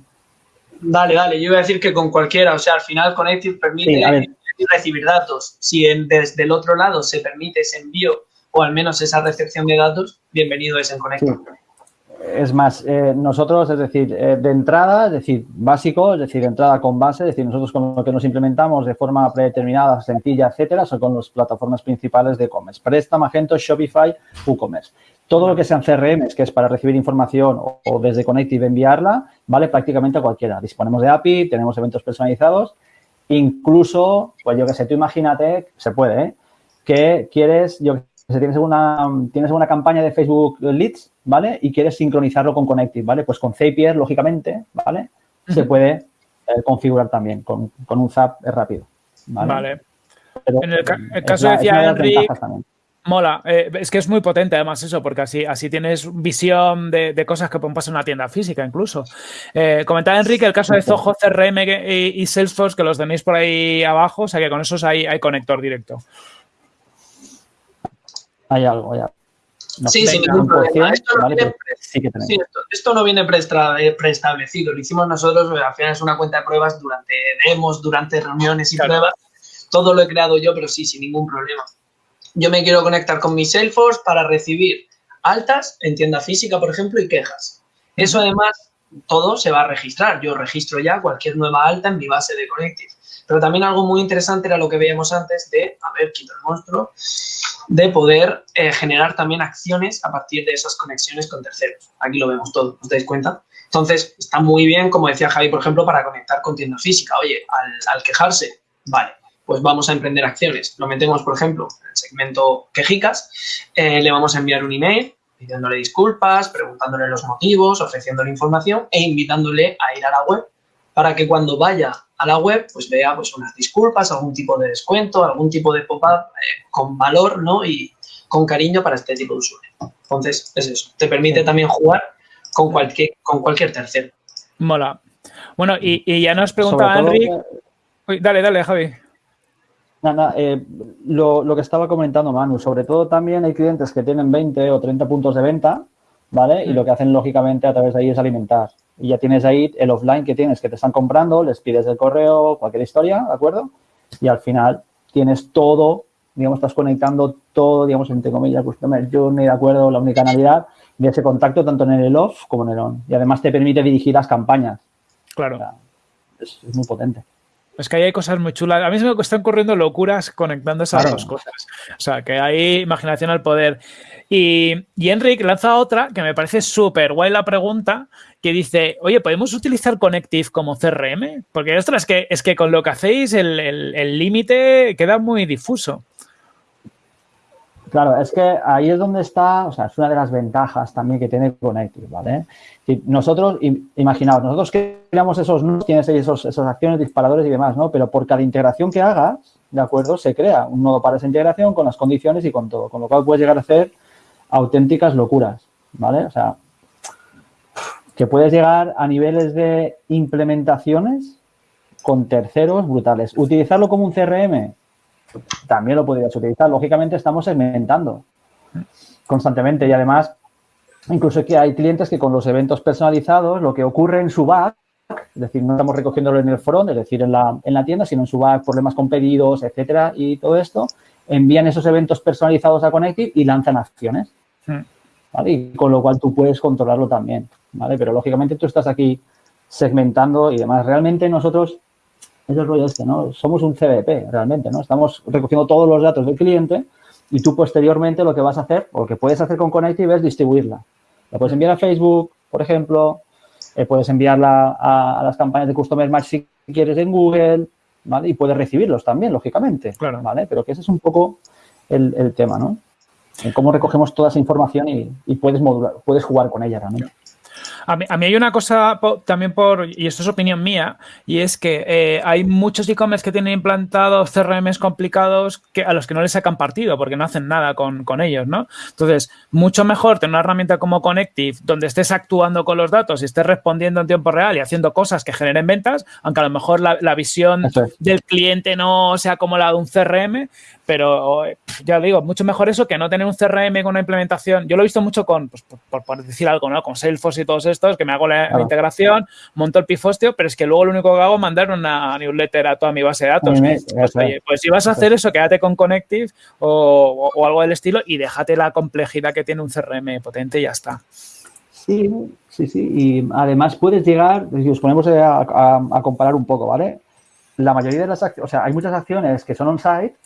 Dale, dale, yo iba a decir que con cualquiera, o sea, al final Connective permite recibir datos. Si desde el otro lado se permite ese envío o al menos esa recepción de datos, bienvenido es en Connector. Es más, eh, nosotros, es decir, eh, de entrada, es decir, básico, es decir, de entrada con base, es decir, nosotros con lo que nos implementamos de forma predeterminada, sencilla, etcétera, son con las plataformas principales de e-commerce. Presta, Magento, Shopify, WooCommerce. Todo lo que sean CRMs, que es para recibir información o, desde Connective enviarla, vale prácticamente a cualquiera. Disponemos de API, tenemos eventos personalizados, incluso, pues yo que sé, tú imagínate, se puede, ¿eh? que quieres, yo tienes una, tienes una campaña de Facebook Leads, ¿vale? Y quieres sincronizarlo con Connective, ¿vale? Pues con Zapier, lógicamente, ¿vale? Se puede eh, configurar también. Con, un Zap es rápido, ¿vale? en el, caso de decía mola. Eh, es que es muy potente además eso, porque así, así tienes visión de, cosas que pueden pasar en una tienda física incluso. Eh, comentaba Enrique el caso de Zoho, CRM y, Salesforce, que los tenéis por ahí abajo, o sea que con esos hay, hay conector directo hay algo ya. sí, sin ningún problema. Esto no, viene, esto, no viene preestablecido. Lo hicimos nosotros, al final es una cuenta de pruebas durante demos, durante reuniones y pruebas. Todo lo he creado yo, pero sí, sin ningún problema. Yo me quiero conectar con mi Salesforce para recibir altas en tienda física, por ejemplo, y quejas. Eso además, todo se va a registrar. Yo registro ya cualquier nueva alta en mi base de Connective. Pero también algo muy interesante era lo que veíamos antes de, a ver, quito el monstruo, de poder eh, generar también acciones a partir de esas conexiones con terceros. Aquí lo vemos todo, ¿os dais cuenta? Entonces, está muy bien, como decía Javi, por ejemplo, para conectar con tienda física. Oye, al, quejarse, vale, pues vamos a emprender acciones. Lo metemos, por ejemplo, en el segmento quejicas, eh, le vamos a enviar un email pidiéndole disculpas, preguntándole los motivos, ofreciéndole información e invitándole a ir a la web para que cuando vaya a la web, pues vea pues unas disculpas, algún tipo de descuento, algún tipo de pop-up eh, con valor, ¿no? Y con cariño para este tipo de usuario. Entonces, es eso. Te permite también jugar con cualquier, con cualquier tercero. Mola. Bueno, y, ya nos preguntaba Enrique... dale, dale, Javi. Nada, eh, lo, lo, que estaba comentando Manu, sobre todo también hay clientes que tienen 20 o 30 puntos de venta, ¿vale? Y mm. lo que hacen lógicamente a través de ahí es alimentar y ya tienes ahí el offline que tienes, que te están comprando, les pides el correo, cualquier historia, ¿de acuerdo? Y al final tienes todo, digamos, estás conectando todo, digamos, entre comillas, Customer Journey, ¿de acuerdo? La unicanalidad de ese contacto tanto en el off como en el on. Y además te permite dirigir las campañas. Claro. es muy potente. Es que ahí hay cosas muy chulas. A mí me están corriendo locuras conectando esas dos cosas. O sea, que hay imaginación al poder. Y, y Enric lanza otra que me parece súper guay la pregunta, que dice, oye, ¿podemos utilizar Connective como CRM? Porque, ostras, es que, es que con lo que hacéis el límite queda muy difuso. Claro, es que ahí es donde está, o sea, es una de las ventajas también que tiene Connective, ¿vale? nosotros, imaginaos, nosotros creamos esos nodos, tienes ahí esos, esas acciones, disparadores y demás, ¿no? Pero por cada integración que hagas, ¿de acuerdo? Se crea un nodo para esa integración con las condiciones y con todo, con lo cual puedes llegar a hacer auténticas locuras, ¿vale? O sea, que puedes llegar a niveles de implementaciones con terceros brutales. Utilizarlo como un CRM, también lo podrías utilizar. Lógicamente estamos segmentando constantemente y además incluso que hay clientes que con los eventos personalizados lo que ocurre en su back es decir, no estamos recogiéndolo en el front, es decir, en la, en la tienda, sino en su back, problemas con pedidos, etcétera, y todo esto, envían esos eventos personalizados a Connective y lanzan acciones. Hmm. ¿vale? Y con lo cual tú puedes controlarlo también, ¿vale? Pero lógicamente tú estás aquí segmentando y demás. Realmente nosotros, es el rollo este, ¿no? Somos un CDP, realmente, ¿no? Estamos recogiendo todos los datos del cliente y tú posteriormente lo que vas a hacer, o lo que puedes hacer con Connective es distribuirla. La puedes enviar a Facebook, por ejemplo, eh, puedes enviarla a, las campañas de Customer Match si quieres en Google, ¿vale? Y puedes recibirlos también, lógicamente, claro. ¿vale? Pero que ese es un poco el, el tema, ¿no? En cómo recogemos toda esa información y, y puedes modular, puedes jugar con ella realmente. A mí, hay una cosa también por, y esto es opinión mía, y es que eh, hay muchos e-commerce que tienen implantados CRMs complicados que, a los que no les sacan partido porque no hacen nada con, ellos, ¿no? Entonces, mucho mejor tener una herramienta como Connective donde estés actuando con los datos y estés respondiendo en tiempo real y haciendo cosas que generen ventas, aunque a lo mejor la, visión del cliente no sea como la de un CRM, pero ya digo, mucho mejor eso que no tener un CRM con una implementación. Yo lo he visto mucho con, pues, por, decir algo, ¿no? Con Salesforce y todos estos, que me hago la, integración, monto el pifostio, pero es que luego lo único que hago es mandar una newsletter a toda mi base de datos. Pues, pues, si vas a hacer eso, quédate con Connective o, algo del estilo y déjate la complejidad que tiene un CRM potente y ya está. Sí, sí, sí. Y además puedes llegar, si os ponemos a, a comparar un poco, ¿vale? La mayoría de las acciones, o sea, hay muchas acciones que son on-site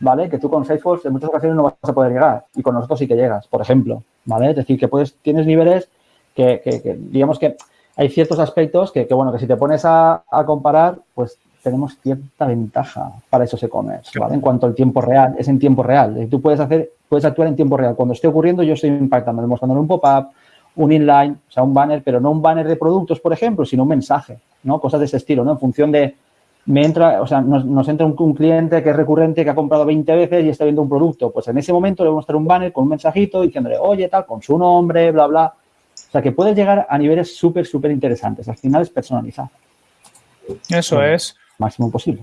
¿vale? Que tú con Salesforce en muchas ocasiones no vas a poder llegar y con nosotros sí que llegas, por ejemplo, ¿vale? Es decir, que puedes, tienes niveles que, digamos que hay ciertos aspectos que, bueno, que si te pones a, comparar, pues tenemos cierta ventaja para esos e-commerce, ¿vale? En cuanto al tiempo real, es en tiempo real. Tú puedes hacer, puedes actuar en tiempo real. Cuando esté ocurriendo, yo estoy impactando, demostrándole un pop-up, un inline, o sea, un banner, pero no un banner de productos, por ejemplo, sino un mensaje, ¿no? Cosas de ese estilo, ¿no? En función de, me entra, o sea, nos, entra un, cliente que es recurrente, que ha comprado 20 veces y está viendo un producto. Pues en ese momento le vamos a mostrar un banner con un mensajito diciéndole, oye, tal, con su nombre, bla, bla. O sea, que puedes llegar a niveles súper, súper interesantes. Al final es personalizar. Eso es. Máximo posible.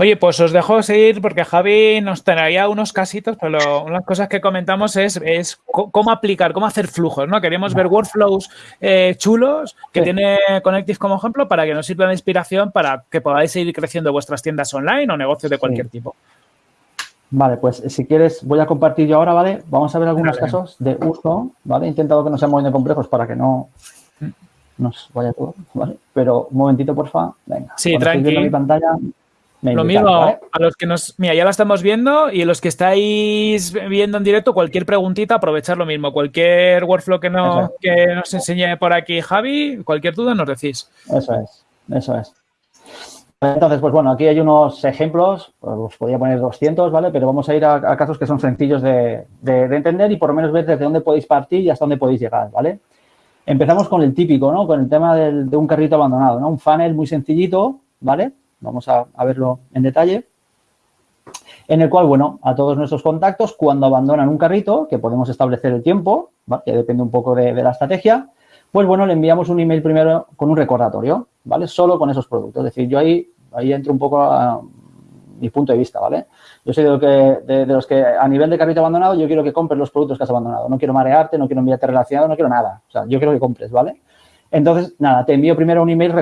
Oye, pues os dejo seguir porque Javi nos traía unos casitos, pero unas cosas que comentamos es, es cómo aplicar, cómo hacer flujos, ¿no? Queríamos ver workflows eh, chulos que tiene Connective como ejemplo para que nos sirva de inspiración para que podáis seguir creciendo vuestras tiendas online o negocios de cualquier tipo. Vale, pues si quieres voy a compartir yo ahora, ¿vale? Vamos a ver algunos casos de uso, ¿vale? He intentado que no sean muy complejos para que no mm. nos vaya todo, ¿vale? Pero un momentito, porfa. Venga. Sí, tranquilo. mi pantalla, lo mismo, a los que nos... Mira, ya la estamos viendo y los que estáis viendo en directo, cualquier preguntita, aprovechar lo mismo. Cualquier workflow que, no, que nos enseñe por aquí Javi, cualquier duda nos decís. Eso es, eso es. Entonces, pues bueno, aquí hay unos ejemplos, pues os podría poner 200, ¿vale? Pero vamos a ir a, casos que son sencillos de, entender y por lo menos ver desde dónde podéis partir y hasta dónde podéis llegar, ¿vale? Empezamos con el típico, ¿no? Con el tema de un carrito abandonado, ¿no? Un funnel muy sencillito, ¿vale? Vamos a, verlo en detalle. En el cual, bueno, a todos nuestros contactos, cuando abandonan un carrito, que podemos establecer el tiempo, que depende un poco de, la estrategia, pues bueno, le enviamos un email primero con un recordatorio, ¿vale? Solo con esos productos. Es decir, yo ahí, ahí entro un poco a mi punto de vista, ¿vale? Yo soy de, de, los que a nivel de carrito abandonado yo quiero que compres los productos que has abandonado. No quiero marearte, no quiero enviarte relacionado, no quiero nada. O sea, yo quiero que compres, ¿vale? Entonces, nada, te envío primero un email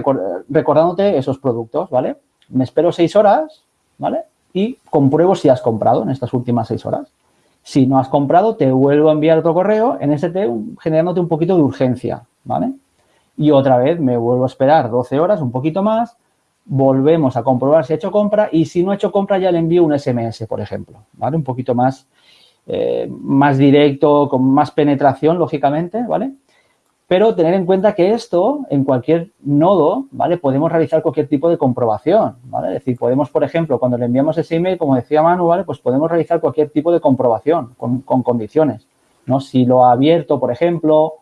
recordándote esos productos, ¿vale? Me espero seis horas, ¿vale? Y compruebo si has comprado en estas últimas seis horas. Si no has comprado, te vuelvo a enviar otro correo en ST generándote un poquito de urgencia, ¿vale? Y otra vez me vuelvo a esperar 12 horas, un poquito más, volvemos a comprobar si he hecho compra y si no he hecho compra ya le envío un SMS, por ejemplo, ¿vale? Un poquito más, eh, más directo, con más penetración, lógicamente, ¿vale? Pero tener en cuenta que esto, en cualquier nodo, ¿vale? Podemos realizar cualquier tipo de comprobación, ¿vale? Es decir, podemos, por ejemplo, cuando le enviamos ese email, como decía Manu, ¿vale? Pues podemos realizar cualquier tipo de comprobación con, condiciones, ¿no? Si lo ha abierto, por ejemplo,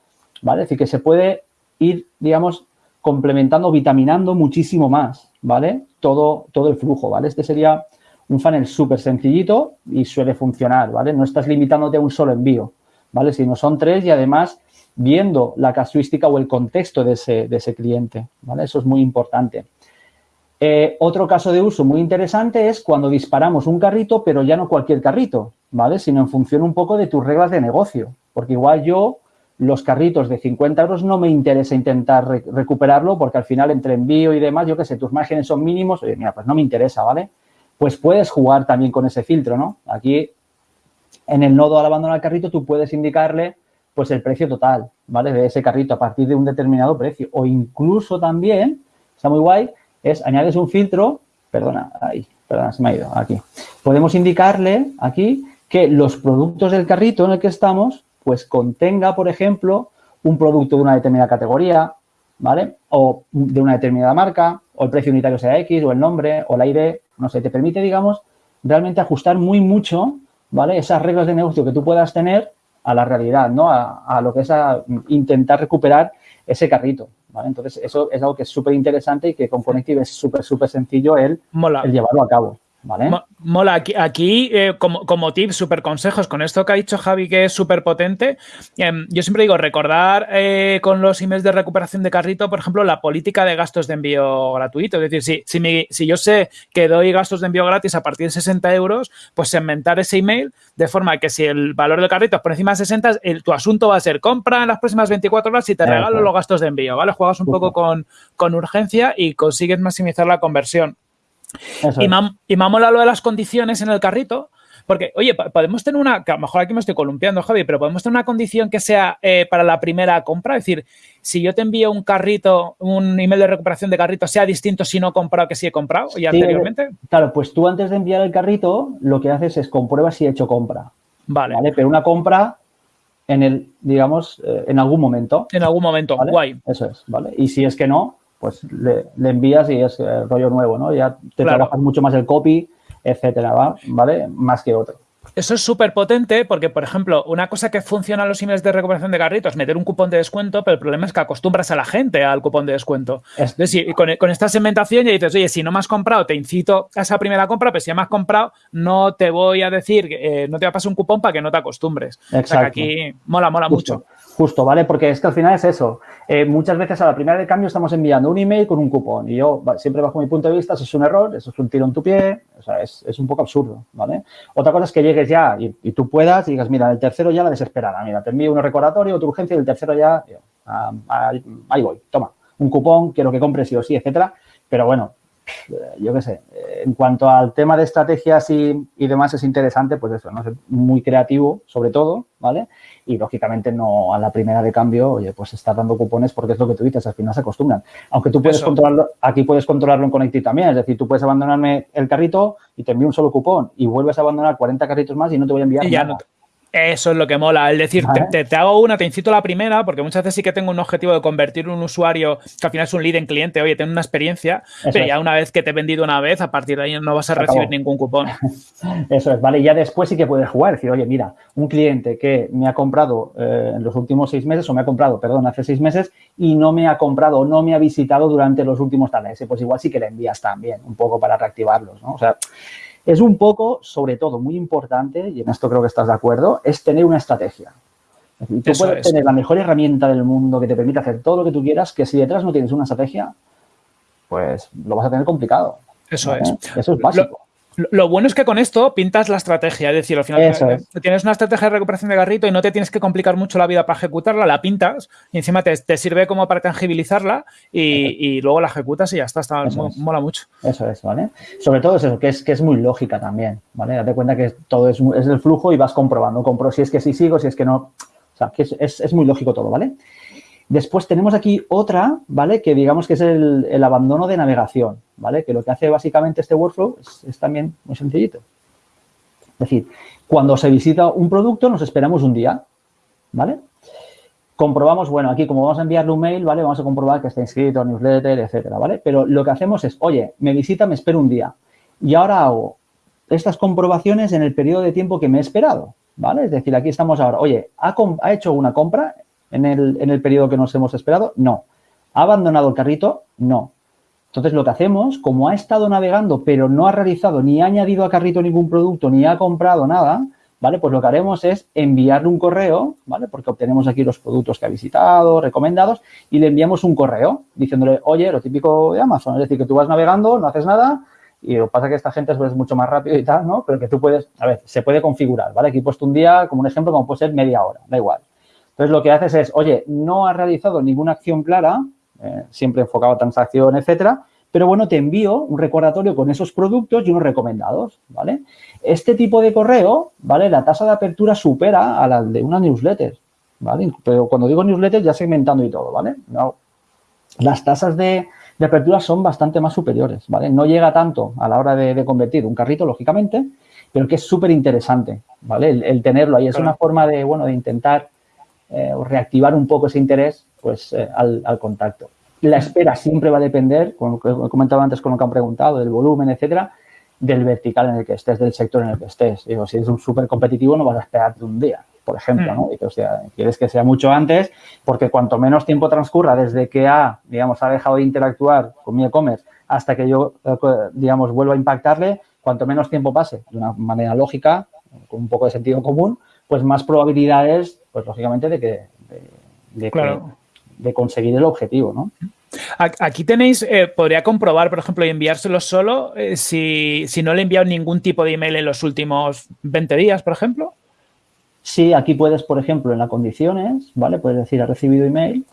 ¿vale? Es decir, que se puede ir, digamos, complementando, vitaminando muchísimo más, ¿vale? Todo, todo el flujo, ¿vale? Este sería un funnel súper sencillito y suele funcionar, ¿vale? No estás limitándote a un solo envío, ¿vale? Sino son tres y además viendo la casuística o el contexto de ese, cliente. ¿vale? Eso es muy importante. Eh, otro caso de uso muy interesante es cuando disparamos un carrito, pero ya no cualquier carrito, ¿vale? Sino en función un poco de tus reglas de negocio. Porque igual yo los carritos de 50 euros no me interesa intentar recuperarlo porque al final entre envío y demás, yo qué sé, tus márgenes son mínimos, oye, mira, pues no me interesa, ¿vale? Pues puedes jugar también con ese filtro, ¿no? Aquí en el nodo al abandonar el carrito tú puedes indicarle pues el precio total, ¿vale? De ese carrito a partir de un determinado precio. O incluso también, está muy guay, es añades un filtro, perdona, ahí, perdona, se me ha ido, aquí. Podemos indicarle aquí que los productos del carrito en el que estamos, pues contenga, por ejemplo, un producto de una determinada categoría, ¿vale? O de una determinada marca, o el precio unitario sea X, o el nombre, o la ID, no sé, te permite, digamos, realmente ajustar muy mucho, ¿vale? Esas reglas de negocio que tú puedas tener a la realidad, ¿no? A, lo que es a intentar recuperar ese carrito, ¿vale? Entonces, eso es algo que es súper interesante y que con Connective es súper, súper sencillo el, el llevarlo a cabo. Mola, aquí, aquí eh, como, como tip, súper consejos, con esto que ha dicho Javi que es súper potente, em, yo siempre digo, recordar eh, con los emails de recuperación de carrito, por ejemplo, la política de gastos de envío gratuito. Es decir, si, si, si yo sé que doy gastos de envío gratis a partir de 60 euros, pues segmentar ese email de forma que si el valor del carrito es por encima de 60, el, tu asunto va a ser compra en las próximas 24 horas y te regalo los gastos de envío, ¿vale? Juegas un poco con, con urgencia y consigues maximizar la conversión. Y me, y lo de las condiciones en el carrito, porque, oye, podemos tener una, que a lo mejor aquí me estoy columpiando, Javi, pero podemos tener una condición que sea eh, para la primera compra. Es decir, si yo te envío un carrito, un email de recuperación de carrito, sea distinto si no he comprado que si he comprado ya anteriormente. Claro, pues tú antes de enviar el carrito, lo que haces es comprueba si he hecho compra. Vale. Pero una compra en el, digamos, eh, en algún momento. En algún momento, guay. Eso es, ¿vale? Y si es que no, pues le, envías y es eh, rollo nuevo, ¿no? Ya te trabajas mucho más el copy, etcétera, ¿vale? Más que otro. Eso es súper potente porque, por ejemplo, una cosa que funciona en los emails de recuperación de carritos es meter un cupón de descuento, pero el problema es que acostumbras a la gente al cupón de descuento. Es decir, con, con, esta segmentación ya dices, oye, si no me has comprado, te incito a esa primera compra, pero si ya me has comprado, no te voy a decir, eh, no te va a pasar un cupón para que no te acostumbres. Exacto. O sea que aquí mola, mola mucho. Justo, ¿vale? Porque es que al final es eso. Eh, muchas veces a la primera de cambio estamos enviando un email con un cupón y yo, siempre bajo mi punto de vista, eso es un error, eso es un tiro en tu pie, o sea, es, un poco absurdo, ¿vale? Otra cosa es que llegues ya y, tú puedas y digas, mira, el tercero ya la desesperada, mira, te envío un recordatorio, tu urgencia y el tercero ya, ah, ahí voy, toma, un cupón, quiero que compres sí o sí, etcétera. Pero bueno, yo qué sé, en cuanto al tema de estrategias y, demás es interesante, pues eso, ¿no? Es muy creativo, sobre todo, ¿vale? Y lógicamente no a la primera de cambio, oye, pues estar dando cupones porque es lo que tú dices, al final se acostumbran. Aunque tú puedes controlarlo, aquí puedes controlarlo en Connective también, es decir, tú puedes abandonarme el carrito y te envío un solo cupón y vuelves a abandonar 40 carritos más y no te voy a enviar nada. Eso es lo que mola. El decir, te, hago una, te incito a la primera, porque muchas veces sí que tengo un objetivo de convertir un usuario que al final es un lead en cliente, oye, tengo una experiencia, pero ya una vez que te he vendido una vez, a partir de ahí no vas a recibir ningún cupón. Eso es, vale. Ya después sí que puedes jugar, decir, oye, mira, un cliente que me ha comprado eh, en los últimos seis meses, o me ha comprado, perdón, hace seis meses, y no me ha comprado o no me ha visitado durante los últimos tal meses, pues igual sí que le envías también, un poco para reactivarlos, ¿no? O sea, es un poco, sobre todo, muy importante, y en esto creo que estás de acuerdo, es tener una estrategia. tú puedes tener la mejor herramienta del mundo que te permite hacer todo lo que tú quieras, que si detrás no tienes una estrategia, pues lo vas a tener complicado. Eso es. Eso es básico. Lo bueno es que con esto pintas la estrategia, es decir, al final tienes una estrategia de recuperación de garrito y no te tienes que complicar mucho la vida para ejecutarla, la pintas y encima te, sirve como para tangibilizarla y, luego la ejecutas y ya está, está mola mucho. Eso es, ¿vale? Sobre todo es eso, que es, que es muy lógica también, ¿vale? Date cuenta que todo es, es el flujo y vas comprobando, compro si es que sí sigo, si es que no, o sea, que es, es muy lógico todo, ¿vale? Después tenemos aquí otra, ¿vale? Que digamos que es el, abandono de navegación, ¿vale? Que lo que hace básicamente este workflow es, también muy sencillito. Es decir, cuando se visita un producto nos esperamos un día, ¿vale? Comprobamos, bueno, aquí como vamos a enviarle un mail, ¿vale? Vamos a comprobar que está inscrito, newsletter, etcétera, ¿vale? Pero lo que hacemos es, oye, me visita, me espero un día. Y ahora hago estas comprobaciones en el periodo de tiempo que me he esperado, ¿vale? Es decir, aquí estamos ahora, oye, ha, ha hecho una compra en el, en el periodo que nos hemos esperado? No. ¿Ha abandonado el carrito? No. Entonces, lo que hacemos, como ha estado navegando, pero no ha realizado ni ha añadido a carrito ningún producto, ni ha comprado nada, ¿vale? Pues lo que haremos es enviarle un correo, ¿vale? Porque obtenemos aquí los productos que ha visitado, recomendados, y le enviamos un correo diciéndole, oye, lo típico de Amazon, es decir, que tú vas navegando, no haces nada, y lo que pasa es que esta gente es mucho más rápido y tal, ¿no? Pero que tú puedes, a ver, se puede configurar, ¿vale? Aquí he puesto un día como un ejemplo, como puede ser media hora, da igual. Entonces, lo que haces es, oye, no has realizado ninguna acción clara, eh, siempre enfocado a transacción, etcétera, pero bueno, te envío un recordatorio con esos productos y unos recomendados, ¿vale? Este tipo de correo, ¿vale? La tasa de apertura supera a la de una newsletter, ¿vale? Pero cuando digo newsletter ya segmentando y todo, ¿vale? No, las tasas de, apertura son bastante más superiores, ¿vale? No llega tanto a la hora de, convertir un carrito, lógicamente, pero que es súper interesante, ¿vale? El, tenerlo ahí es una forma de, bueno, de intentar eh, reactivar un poco ese interés, pues, eh, al, al contacto. La espera siempre va a depender, como he comentado antes con lo que han preguntado, del volumen, etcétera, del vertical en el que estés, del sector en el que estés. Digo, si eres un súper competitivo, no vas a esperarte un día, por ejemplo, ¿no? Mm. o sea, quieres que sea mucho antes, porque cuanto menos tiempo transcurra desde que ha, digamos, ha dejado de interactuar con mi e-commerce hasta que yo, eh, digamos, vuelva a impactarle, cuanto menos tiempo pase, de una manera lógica, con un poco de sentido común, pues más probabilidades, pues lógicamente, de que, de, de conseguir el objetivo, ¿no? Aquí tenéis, eh, podría comprobar, por ejemplo, y enviárselo solo eh, si, no le he enviado ningún tipo de email en los últimos 20 días, por ejemplo. Sí, aquí puedes, por ejemplo, en las condiciones, ¿vale? Puedes decir, ha recibido email,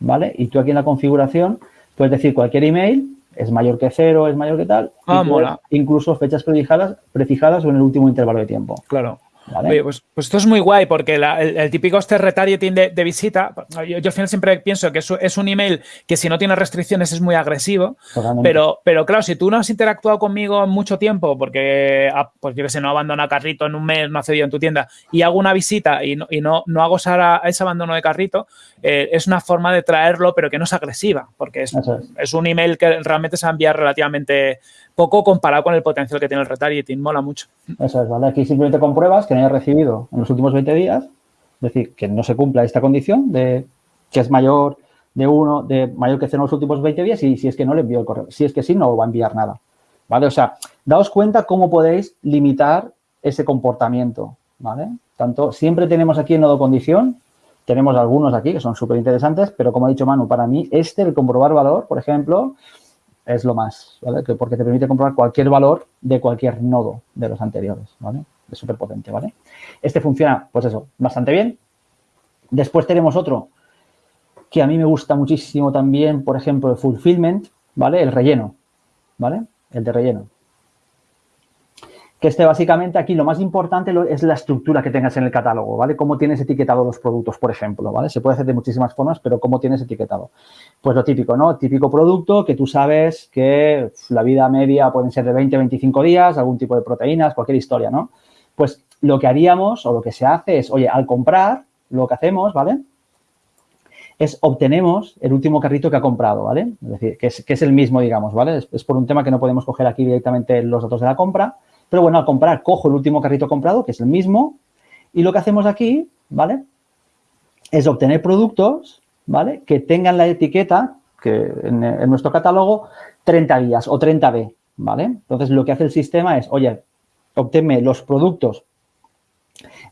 ¿vale? Y tú aquí en la configuración puedes decir cualquier email, es mayor que cero, es mayor que tal. Ah, mola. Incluso fechas prefijadas, prefijadas o en el último intervalo de tiempo. Claro. Pues, pues, esto es muy guay porque el, típico este retargeting de, de visita, yo, al final siempre pienso que es, un email que si no tiene restricciones es muy agresivo, pero, pero claro, si tú no has interactuado conmigo mucho tiempo porque, ah, pues yo que sé, no abandona carrito en un mes, no ha cedido en tu tienda y hago una visita y no, y no, no hago ese abandono de carrito, eh, es una forma de traerlo pero que no es agresiva porque es, es. un email que realmente se va a enviar relativamente poco comparado con el potencial que tiene el retargeting. Mola mucho. Eso es, ¿vale? Aquí simplemente compruebas que no hayas recibido en los últimos 20 días, es decir, que no se cumpla esta condición de que es mayor de uno, de mayor que cero en los últimos 20 días y si es que no le envío el correo. Si es que sí, no va a enviar nada. ¿Vale? O sea, daos cuenta cómo podéis limitar ese comportamiento, ¿vale? Tanto, siempre tenemos aquí en nodo condición, tenemos algunos aquí que son súper interesantes, pero como ha dicho Manu, para mí este, el comprobar valor, por ejemplo, es lo más, ¿vale? porque te permite comprobar cualquier valor de cualquier nodo de los anteriores, ¿vale? Es súper potente, ¿vale? Este funciona, pues eso, bastante bien. Después tenemos otro que a mí me gusta muchísimo también, por ejemplo, el fulfillment, ¿vale? El relleno, ¿vale? El de relleno que este básicamente aquí lo más importante es la estructura que tengas en el catálogo, ¿vale? Cómo tienes etiquetado los productos, por ejemplo, ¿vale? Se puede hacer de muchísimas formas, pero cómo tienes etiquetado. Pues lo típico, ¿no? Típico producto que tú sabes que la vida media pueden ser de 20, 25 días, algún tipo de proteínas, cualquier historia, ¿no? Pues lo que haríamos o lo que se hace es, oye, al comprar, lo que hacemos, ¿vale? Es obtenemos el último carrito que ha comprado, ¿vale? Es decir, que es, el mismo, digamos, ¿vale? Es, es por un tema que no podemos coger aquí directamente los datos de la compra, pero bueno, al comprar, cojo el último carrito comprado, que es el mismo, y lo que hacemos aquí, ¿vale? Es obtener productos, ¿vale? Que tengan la etiqueta, que en, nuestro catálogo, 30 días o 30B, ¿vale? Entonces, lo que hace el sistema es, oye, obténme los productos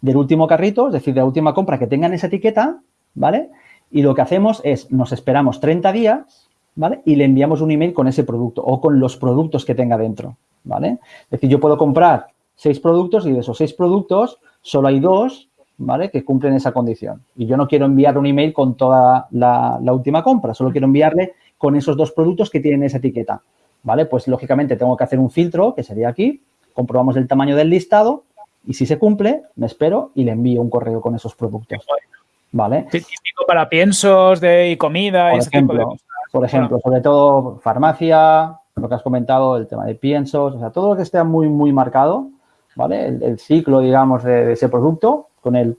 del último carrito, es decir, de la última compra que tengan esa etiqueta, ¿vale? Y lo que hacemos es, nos esperamos 30 días, ¿vale? Y le enviamos un email con ese producto o con los productos que tenga dentro, ¿vale? Es decir, yo puedo comprar seis productos y de esos seis productos solo hay dos, ¿vale? Que cumplen esa condición. Y yo no quiero enviarle un email con toda la, última compra, solo quiero enviarle con esos dos productos que tienen esa etiqueta, ¿vale? Pues, lógicamente, tengo que hacer un filtro, que sería aquí, comprobamos el tamaño del listado y si se cumple, me espero y le envío un correo con esos productos, ¿vale? Típico para piensos de comida y ese tipo de Por ejemplo, sobre todo farmacia, lo que has comentado, el tema de piensos, o sea, todo lo que esté muy, muy marcado, ¿vale? El, ciclo, digamos, de, ese producto con el,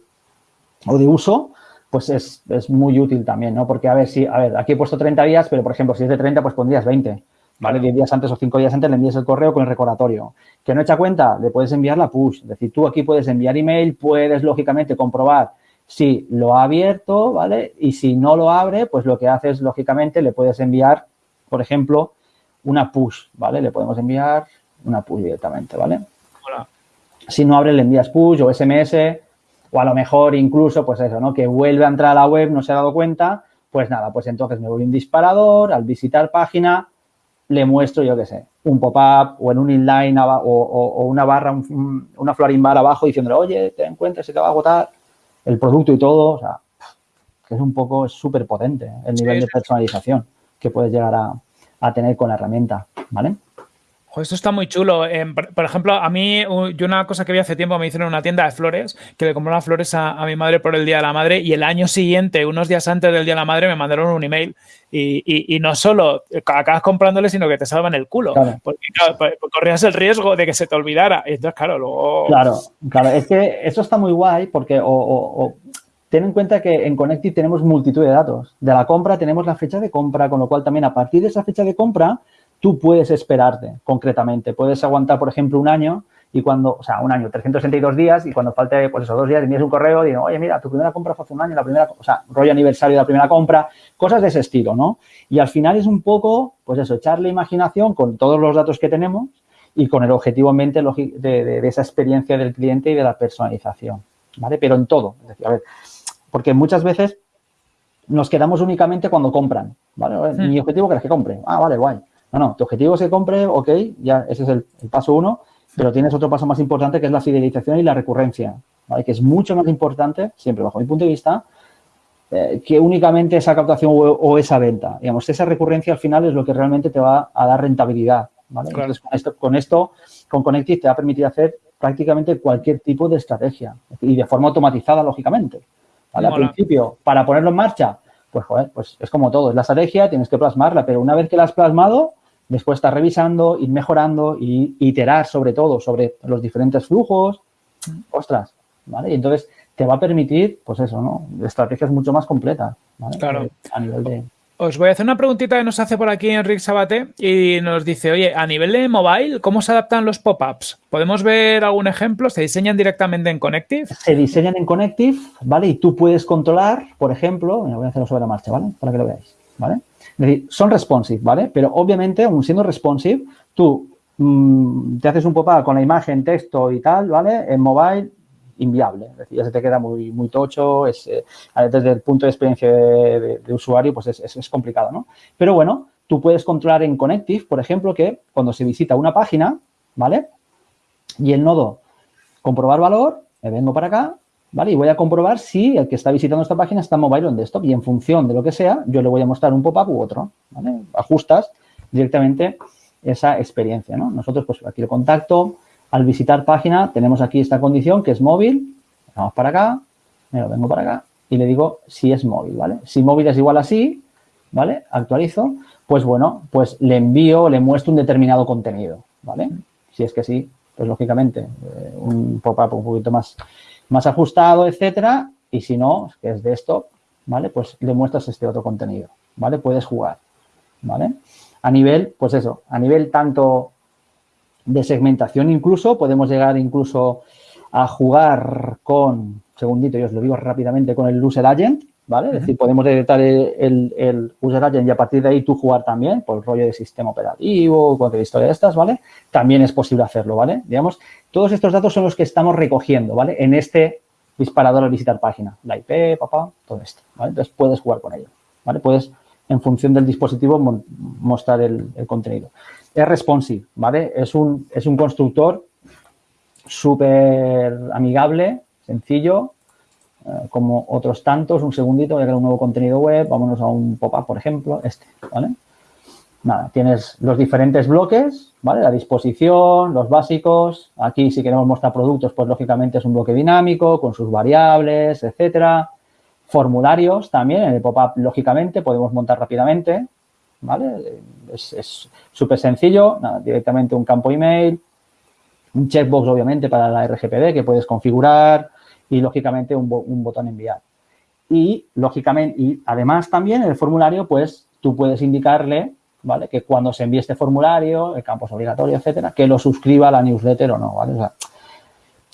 o de uso, pues es, muy útil también, ¿no? Porque, a ver, si, a ver, aquí he puesto 30 días, pero, por ejemplo, si es de 30, pues pondrías 20, ¿vale? 10 días antes o 5 días antes le envías el correo con el recordatorio. Que no echa cuenta, le puedes enviar la push. Es decir, tú aquí puedes enviar email, puedes, lógicamente, comprobar si lo ha abierto, ¿vale? Y si no lo abre, pues lo que haces, lógicamente, le puedes enviar, por ejemplo, una push, ¿vale? Le podemos enviar una push directamente, ¿vale? Si no abre, le envías push o SMS o a lo mejor incluso, pues eso, ¿no? Que vuelve a entrar a la web, no se ha dado cuenta, pues nada, pues entonces me voy un disparador, al visitar página, le muestro, yo qué sé, un pop-up o en un inline o, una barra, una florin bar abajo diciéndole, oye, te encuentras, se te va a agotar el producto y todo, o sea, que es un poco súper potente el nivel de personalización que puedes llegar a, a tener con la herramienta, ¿vale? Esto está muy chulo. Em, por, ejemplo, a mí, yo una cosa que vi hace tiempo, me hicieron una tienda de flores, que le compré las flores a, mi madre por el Día de la Madre y el año siguiente, unos días antes del Día de la Madre, me mandaron un email y, no solo acabas comprándole, sino que te salvan el culo. Porque pues, corrías el riesgo de que se te olvidara. Y entonces, claro, luego... Claro, claro. Es que eso está muy guay porque o, ten en cuenta que en Connected tenemos multitud de datos. De la compra tenemos la fecha de compra, con lo cual también a partir de esa fecha de compra tú puedes esperarte concretamente. Puedes aguantar, por ejemplo, un año y cuando, o sea, un año, 362 días y cuando falte, pues esos dos días, envías un correo y digo, oye, mira, tu primera compra fue hace un año, la primera, o sea, rollo aniversario de la primera compra, cosas de ese estilo, ¿no? Y al final es un poco, pues eso, echarle imaginación con todos los datos que tenemos y con el objetivo en mente de, esa experiencia del cliente y de la personalización, ¿vale? Pero en todo, es decir, a ver, porque muchas veces nos quedamos únicamente cuando compran, ¿vale? Mi objetivo es que compre. Ah, vale, guay. No, no, tu objetivo es que compre, ok, ya ese es el, paso uno, pero tienes otro paso más importante que es la fidelización y la recurrencia, ¿vale? Que es mucho más importante, siempre bajo mi punto de vista, eh, que únicamente esa captación o, esa venta. Digamos, esa recurrencia al final es lo que realmente te va a dar rentabilidad, ¿vale? Entonces, con esto, con esto, con Connective te va a permitir hacer prácticamente cualquier tipo de estrategia y de forma automatizada, lógicamente. Al principio, para ponerlo en marcha, pues joder, pues es como todo, es la estrategia, tienes que plasmarla, pero una vez que la has plasmado, después estás revisando, ir mejorando y iterar sobre todo sobre los diferentes flujos. Ostras, ¿vale? Y entonces te va a permitir, pues eso, ¿no? Estrategias mucho más completas, ¿vale? Claro. A nivel de... Os voy a hacer una preguntita que nos hace por aquí Enrique Sabate y nos dice, oye, a nivel de mobile, ¿cómo se adaptan los pop-ups? ¿Podemos ver algún ejemplo? ¿Se diseñan directamente en Connective? Se diseñan en Connective, ¿vale? Y tú puedes controlar, por ejemplo, voy a hacerlo sobre la marcha, ¿vale? Para que lo veáis, ¿vale? Es decir, son responsive, ¿vale? Pero obviamente, aun siendo responsive, tú mm, te haces un pop-up con la imagen, texto y tal, ¿vale? En mobile inviable. Es decir, ya se te queda muy, tocho, es, eh, desde el punto de experiencia de, usuario, pues es, es, complicado, ¿no? Pero bueno, tú puedes controlar en Connective, por ejemplo, que cuando se visita una página, ¿vale? Y el nodo comprobar valor, me vengo para acá, ¿vale? Y voy a comprobar si el que está visitando esta página está mobile o en desktop. Y en función de lo que sea, yo le voy a mostrar un pop-up u otro. Ajustas directamente esa experiencia, ¿no? Nosotros, pues aquí el contacto, al visitar página tenemos aquí esta condición que es móvil, vamos para acá, me lo vengo para acá y le digo si es móvil, ¿vale? Si móvil es igual a sí, ¿vale? Actualizo, pues bueno, pues le envío, le muestro un determinado contenido, ¿vale? Si es que sí, pues lógicamente eh, un pop-up un poquito más, más ajustado, etcétera, y si no, que es de esto, ¿vale? Pues le muestras este otro contenido, ¿vale? Puedes jugar, ¿vale? A nivel, pues eso, a nivel tanto de segmentación incluso, podemos llegar incluso a jugar con, segundito, yo os lo digo rápidamente, con el user agent, ¿vale? Es decir, podemos detectar el, el, user agent y a partir de ahí tú jugar también por el rollo de sistema operativo, cualquier historia de estas, ¿vale? También es posible hacerlo, ¿vale? Digamos, todos estos datos son los que estamos recogiendo, ¿vale? En este disparador al visitar página, la IP, papá, todo esto, ¿vale? Entonces puedes jugar con ello, ¿vale? Puedes, en función del dispositivo, mostrar el, el contenido es responsive, ¿vale? Es un, es un constructor súper amigable, sencillo, como otros tantos. Un segundito, voy a crear un nuevo contenido web. Vámonos a un pop-up, por ejemplo, este, ¿vale? Nada, tienes los diferentes bloques, ¿vale? La disposición, los básicos. Aquí, si queremos mostrar productos, pues lógicamente es un bloque dinámico con sus variables, etcétera. Formularios también, en el pop-up, lógicamente, podemos montar rápidamente, ¿vale? Es súper sencillo, directamente un campo email, un checkbox obviamente para la RGPD que puedes configurar y lógicamente un, botón enviar. Y lógicamente, y además también en el formulario pues tú puedes indicarle, ¿vale? Que cuando se envíe este formulario, el campo es obligatorio, etcétera, que lo suscriba a la newsletter o no, ¿vale? O sea,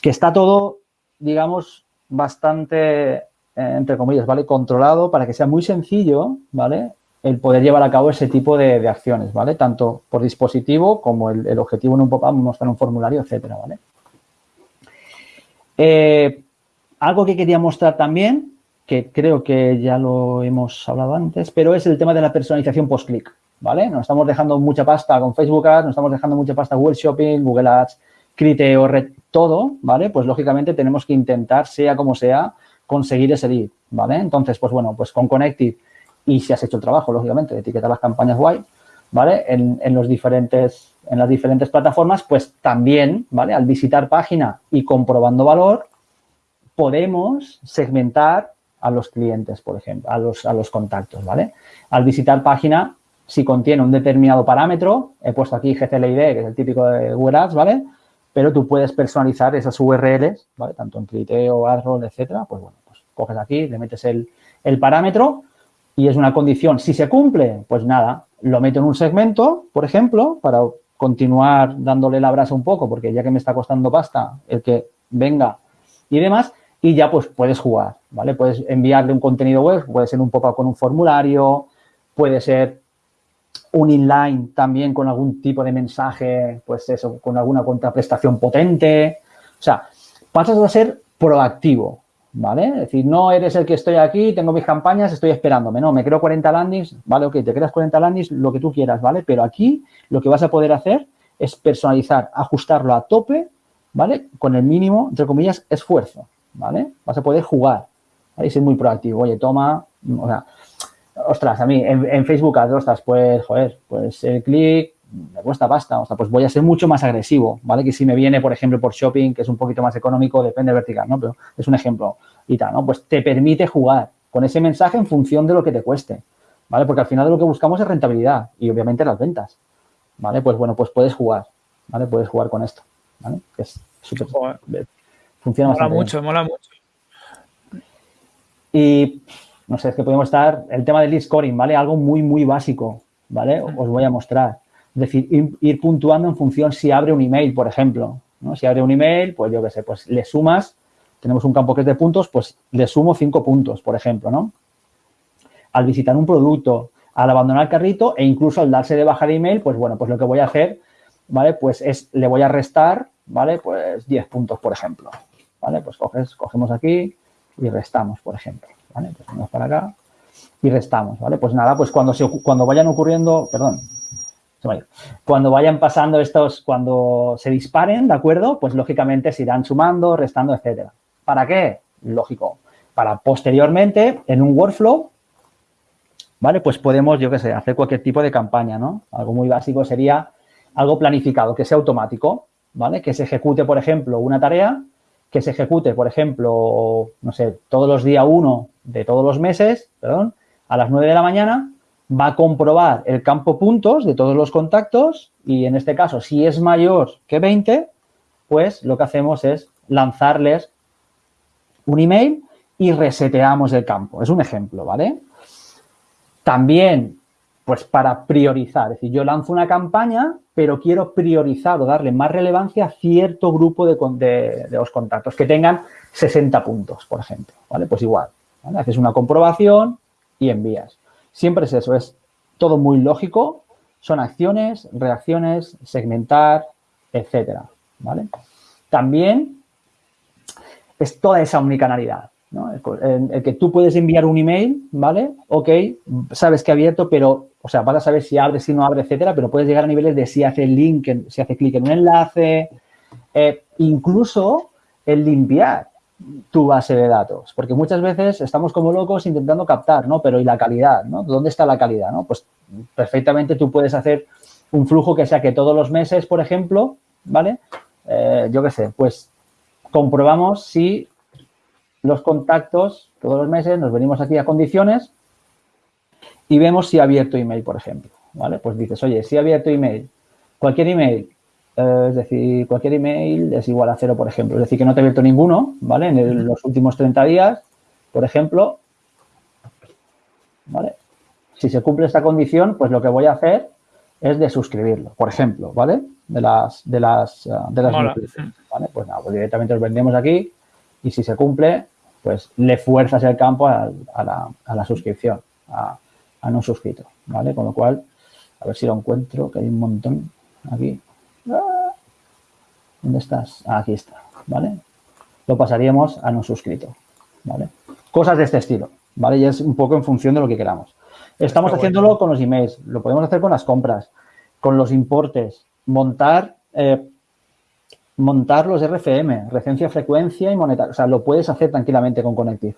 que está todo, digamos, bastante, eh, entre comillas, ¿vale? Controlado para que sea muy sencillo, ¿vale? el poder llevar a cabo ese tipo de, acciones, ¿vale? Tanto por dispositivo como el, objetivo en un pop-up, mostrar un formulario, etcétera, ¿vale? Eh, algo que quería mostrar también, que creo que ya lo hemos hablado antes, pero es el tema de la personalización post-click, ¿vale? Nos estamos dejando mucha pasta con Facebook Ads, nos estamos dejando mucha pasta Google Shopping, Google Ads, Criteo, Red, todo, ¿vale? Pues lógicamente tenemos que intentar, sea como sea, conseguir ese lead, ¿vale? Entonces, pues bueno, pues con Connective y si has hecho el trabajo, lógicamente, de etiquetar las campañas guay, ¿vale? En, en, los diferentes, en las diferentes plataformas, pues también, ¿vale? Al visitar página y comprobando valor, podemos segmentar a los clientes, por ejemplo, a los, a los contactos, ¿vale? Al visitar página, si contiene un determinado parámetro, he puesto aquí GCLID, que es el típico de Google Ads, ¿vale? Pero tú puedes personalizar esas URLs, ¿vale? Tanto en Criteo, AdRoll, etcétera. Pues bueno, pues coges aquí, le metes el, el parámetro y es una condición. Si se cumple, pues nada, lo meto en un segmento, por ejemplo, para continuar dándole la brasa un poco, porque ya que me está costando pasta el que venga y demás, y ya pues puedes jugar, ¿vale? Puedes enviarle un contenido web, puede ser un pop-up con un formulario, puede ser un inline también con algún tipo de mensaje, pues eso, con alguna contraprestación potente. O sea, pasas a ser proactivo, ¿vale? Es decir, no eres el que estoy aquí, tengo mis campañas, estoy esperándome. No, me creo 40 landings, ¿vale? Ok, te creas 40 landings, lo que tú quieras, ¿vale? Pero aquí lo que vas a poder hacer es personalizar, ajustarlo a tope, ¿vale? Con el mínimo, entre comillas, esfuerzo, ¿vale? Vas a poder jugar, ¿vale? Y ser muy proactivo. Oye, toma, o sea, ostras, a mí en, Facebook, ostras, pues, joder, pues el clic me cuesta pasta, o sea, pues voy a ser mucho más agresivo, ¿vale? Que si me viene, por ejemplo, por shopping, que es un poquito más económico, depende vertical, ¿no? Pero es un ejemplo y tal, ¿no? Pues te permite jugar con ese mensaje en función de lo que te cueste, ¿vale? Porque al final lo que buscamos es rentabilidad y obviamente las ventas, ¿vale? Pues bueno, pues puedes jugar, ¿vale? Puedes jugar con esto, ¿vale? Que es súper... Funciona mola mucho, mola mucho. Y no sé, es que podemos estar, el tema del lead scoring, ¿vale? Algo muy, muy básico, ¿vale? Os voy a mostrar. Es decir, ir, puntuando en función si abre un email, por ejemplo, ¿no? Si abre un email, pues yo qué sé, pues le sumas, tenemos un campo que es de puntos, pues le sumo cinco puntos, por ejemplo, ¿no? Al visitar un producto, al abandonar el carrito e incluso al darse de baja de email, pues bueno, pues lo que voy a hacer, ¿vale? Pues es, le voy a restar, ¿vale? Pues 10 puntos, por ejemplo, ¿vale? Pues coges, cogemos aquí y restamos, por ejemplo. ¿vale? Pues vamos para acá y restamos, ¿vale? Pues nada, pues cuando, se, cuando vayan ocurriendo, perdón, cuando vayan pasando estos, cuando se disparen, ¿de acuerdo? Pues lógicamente se irán sumando, restando, etcétera. ¿Para qué? Lógico. Para posteriormente, en un workflow, ¿vale? Pues podemos, yo qué sé, hacer cualquier tipo de campaña, ¿no? Algo muy básico sería algo planificado, que sea automático, ¿vale? Que se ejecute, por ejemplo, una tarea que se ejecute, por ejemplo, no sé, todos los días uno de todos los meses, perdón, a las 9 de la mañana, va a comprobar el campo puntos de todos los contactos y en este caso, si es mayor que 20, pues lo que hacemos es lanzarles un email y reseteamos el campo. Es un ejemplo, ¿vale? También pues para priorizar, es decir, yo lanzo una campaña, pero quiero priorizar o darle más relevancia a cierto grupo de, los contactos que tengan 60 puntos, por ejemplo, ¿vale? Pues igual. Haces una comprobación y envías. Siempre es eso, es todo muy lógico, son acciones, reacciones, segmentar, etcétera, ¿vale? También es toda esa omnicanalidad. ¿No? El, que tú puedes enviar un email, ¿vale? Ok, sabes que ha abierto, pero, o sea, vas a saber si abre, si no abre, etcétera, pero puedes llegar a niveles de si hace link, si hace clic en un enlace, eh, incluso el limpiar tu base de datos, porque muchas veces estamos como locos intentando captar, ¿no? Pero ¿y la calidad, no? ¿Dónde está la calidad, no? Pues perfectamente tú puedes hacer un flujo que sea que todos los meses, por ejemplo, ¿vale? Eh, yo qué sé, pues comprobamos si los contactos todos los meses, nos venimos aquí a condiciones y vemos si ha abierto email, por ejemplo. ¿Vale? Pues dices, oye, si ha abierto email, cualquier email, eh, es decir, cualquier email es igual a cero, por ejemplo. Es decir, que no te ha abierto ninguno, ¿vale? En los últimos 30 días, por ejemplo, ¿vale? Si se cumple esta condición, pues lo que voy a hacer es de suscribirlo, por ejemplo, ¿vale? De las, de las, eh, de las ¿vale? Pues nada, pues directamente los vendemos aquí y si se cumple, pues le fuerzas el campo a, la, suscripción, a, no suscrito, ¿vale? Con lo cual, a ver si lo encuentro, que hay un montón aquí. ¿Dónde estás? Ah, aquí está, ¿vale? Lo pasaríamos a no suscrito, ¿vale? Cosas de este estilo, ¿vale? Y es un poco en función de lo que queramos. Estamos haciéndolo con los emails, lo podemos hacer con las compras, con los importes, montar eh, montar los RFM, recencia, frecuencia y monetaria. O sea, lo puedes hacer tranquilamente con Connective,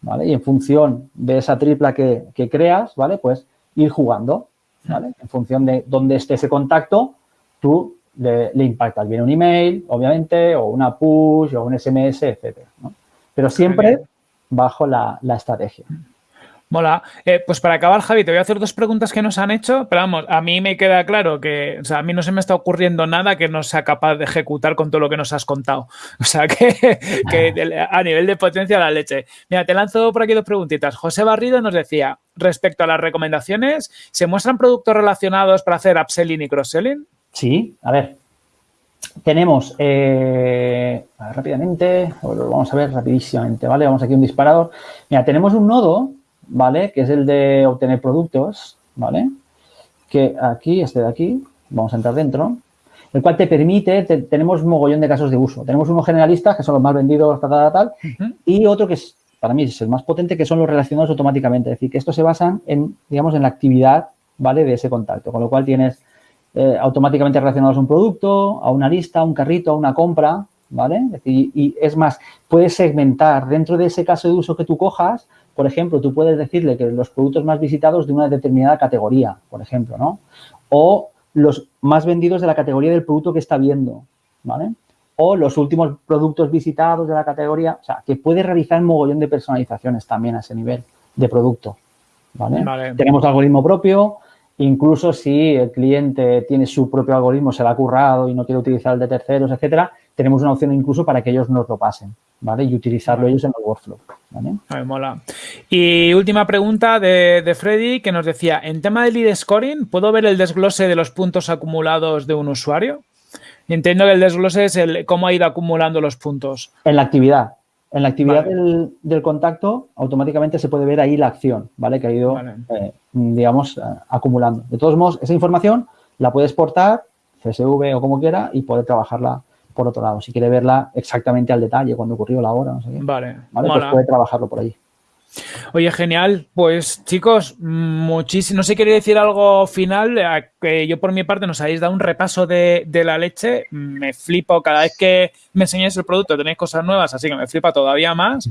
¿vale? Y en función de esa tripla que, que creas, ¿vale? Pues ir jugando, ¿vale? En función de dónde esté ese contacto, tú le, le impactas. Viene un email, obviamente, o una push, o un SMS, etcétera, ¿no? Pero siempre bajo la, la estrategia. Mola. Eh, pues para acabar, Javi, te voy a hacer dos preguntas que nos han hecho, pero vamos, a mí me queda claro que, o sea, a mí no se me está ocurriendo nada que no sea capaz de ejecutar con todo lo que nos has contado. O sea, que, que a nivel de potencia la leche. Mira, te lanzo por aquí dos preguntitas. José Barrido nos decía, respecto a las recomendaciones, ¿se muestran productos relacionados para hacer upselling y cross-selling? Sí, a ver, tenemos, eh, a ver, rápidamente, lo vamos a ver rapidísimamente, ¿vale? Vamos aquí un disparador. Mira, tenemos un nodo, ¿vale? Que es el de obtener productos, ¿vale? Que aquí, este de aquí, vamos a entrar dentro, el cual te permite, te, tenemos un mogollón de casos de uso. Tenemos unos generalistas, que son los más vendidos, tal, tal, tal, uh -huh. y otro que es, para mí es el más potente, que son los relacionados automáticamente. Es decir, que estos se basan en, digamos, en la actividad, ¿vale? De ese contacto, con lo cual tienes eh, automáticamente relacionados a un producto, a una lista, a un carrito, a una compra, ¿vale? Y, y, es más, puedes segmentar dentro de ese caso de uso que tú cojas, por ejemplo, tú puedes decirle que los productos más visitados de una determinada categoría, por ejemplo, ¿no? O los más vendidos de la categoría del producto que está viendo, ¿vale? O los últimos productos visitados de la categoría, o sea, que puedes realizar un mogollón de personalizaciones también a ese nivel de producto, ¿vale? vale. Tenemos algoritmo propio, Incluso si el cliente tiene su propio algoritmo, se lo ha currado y no quiere utilizar el de terceros, etcétera, tenemos una opción incluso para que ellos nos lo pasen, ¿vale? Y utilizarlo ellos en el workflow, ¿vale? Ay, mola. Y última pregunta de, de, Freddy que nos decía, en tema de lead scoring, ¿puedo ver el desglose de los puntos acumulados de un usuario? Entiendo que el desglose es el cómo ha ido acumulando los puntos. En la actividad. En la actividad vale. del, del, contacto, automáticamente se puede ver ahí la acción, ¿vale? Que ha ido, vale. eh, digamos, uh, acumulando. De todos modos, esa información la puede exportar, CSV o como quiera, y puede trabajarla por otro lado. Si quiere verla exactamente al detalle, cuando ocurrió la hora, no sé qué. Vale. ¿vale? Pues puede trabajarlo por ahí. Oye, genial. Pues chicos, muchísimo. No sé si queréis decir algo final. Que yo por mi parte nos habéis dado un repaso de, de, la leche. Me flipo cada vez que me enseñáis el producto. Tenéis cosas nuevas, así que me flipa todavía más.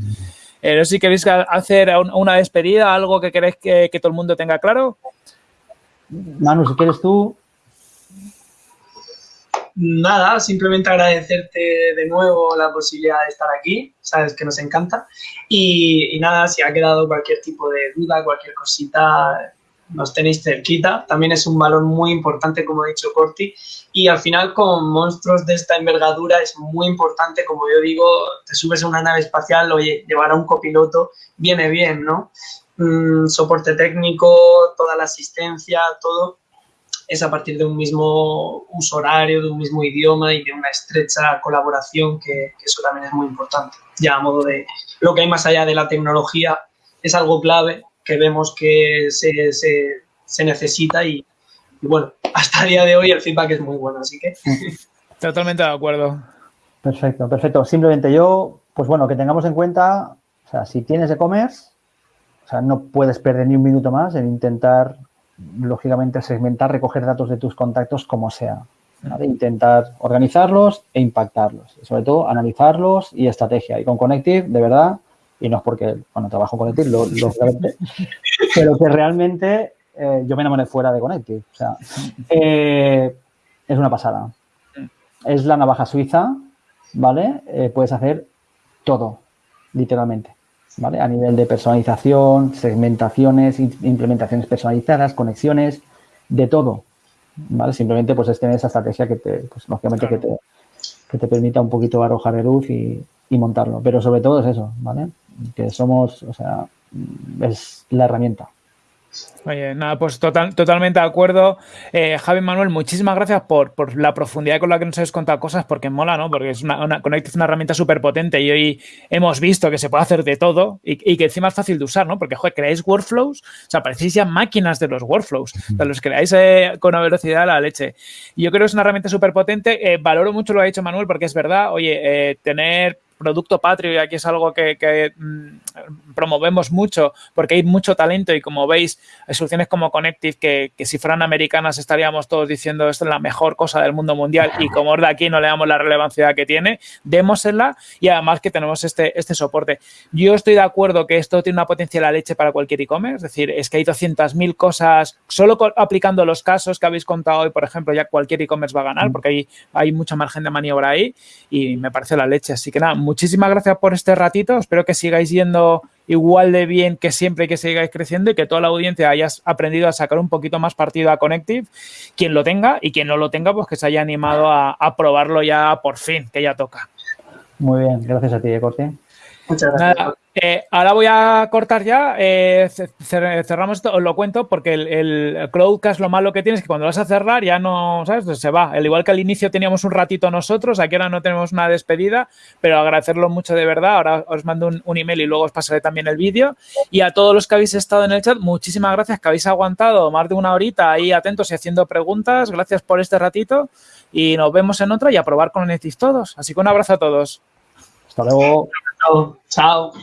Eh, no sé si queréis hacer una despedida, algo que queréis que, que todo el mundo tenga claro. Manu, si quieres tú, nada, simplemente agradecerte de nuevo la posibilidad de estar aquí, sabes que nos encanta. Y, y, nada, si ha quedado cualquier tipo de duda, cualquier cosita, nos tenéis cerquita. También es un valor muy importante, como ha dicho Corti. Y al final, con monstruos de esta envergadura, es muy importante, como yo digo, te subes a una nave espacial, oye, llevar a un copiloto viene bien, ¿no? Mm, soporte técnico, toda la asistencia, todo es a partir de un mismo uso horario, de un mismo idioma y de una estrecha colaboración, que, que, eso también es muy importante. Ya a modo de lo que hay más allá de la tecnología, es algo clave que vemos que se, se, se necesita y, y, bueno, hasta el día de hoy el feedback es muy bueno, así que... Totalmente de acuerdo. Perfecto, perfecto. Simplemente yo, pues bueno, que tengamos en cuenta, o sea, si tienes e-commerce, o sea, no puedes perder ni un minuto más en intentar lógicamente segmentar, recoger datos de tus contactos como sea. ¿vale? Intentar organizarlos e impactarlos. Y sobre todo, analizarlos y estrategia. Y con Connective, de verdad, y no es porque, bueno, trabajo con Connective, lo, pero que realmente eh, yo me enamoré fuera de Connective. O sea, eh, es una pasada. Es la navaja suiza, ¿vale? Eh, puedes hacer todo, literalmente. ¿Vale? A nivel de personalización, segmentaciones, implementaciones personalizadas, conexiones, de todo, ¿vale? Simplemente pues es tener esa estrategia que te, pues lógicamente claro. que te, que te permita un poquito arrojar de luz y, y, montarlo. Pero sobre todo es eso, ¿vale? Que somos, o sea, es la herramienta. Oye, nada, pues total, totalmente de acuerdo. Eh, Javi Manuel, muchísimas gracias por, por, la profundidad con la que nos habéis contado cosas, porque mola, ¿no? Porque es una, una Connect es una herramienta súper potente y hoy hemos visto que se puede hacer de todo y, y, que encima es fácil de usar, ¿no? Porque, joder, creáis workflows, o sea, parecéis ya máquinas de los workflows, o sea, los creáis eh, con una velocidad a la leche. Y yo creo que es una herramienta súper potente. Eh, valoro mucho lo que ha dicho Manuel, porque es verdad, oye, eh, tener producto patrio y aquí es algo que, mm, promovemos mucho porque hay mucho talento y como veis, hay soluciones como Connective que, que si fueran americanas estaríamos todos diciendo esto es la mejor cosa del mundo mundial y como es de aquí no le damos la relevancia que tiene, démosela y además que tenemos este, este soporte. Yo estoy de acuerdo que esto tiene una potencia la leche para cualquier e-commerce, es decir, es que hay 200.000 cosas, solo aplicando los casos que habéis contado hoy, por ejemplo, ya cualquier e-commerce va a ganar porque hay, hay mucha margen de maniobra ahí y me parece la leche. Así que nada, muchísimas gracias por este ratito, espero que sigáis yendo igual de bien que siempre que sigáis creciendo y que toda la audiencia hayas aprendido a sacar un poquito más partido a Connective, quien lo tenga y quien no lo tenga, pues que se haya animado a, probarlo ya por fin, que ya toca. Muy bien, gracias a ti, Corti. Muchas gracias. Eh, ahora voy a cortar ya, eh, cerramos esto, os lo cuento porque el, el, Crowdcast lo malo que tiene es que cuando vas a cerrar ya no, ¿sabes? Se va. El igual que al inicio teníamos un ratito nosotros, aquí ahora no tenemos una despedida, pero agradecerlo mucho de verdad. Ahora os mando un, email y luego os pasaré también el vídeo. Y a todos los que habéis estado en el chat, muchísimas gracias que habéis aguantado más de una horita ahí atentos y haciendo preguntas. Gracias por este ratito y nos vemos en otra y a probar con Netis todos. Así que un abrazo a todos. Hasta luego. Chao.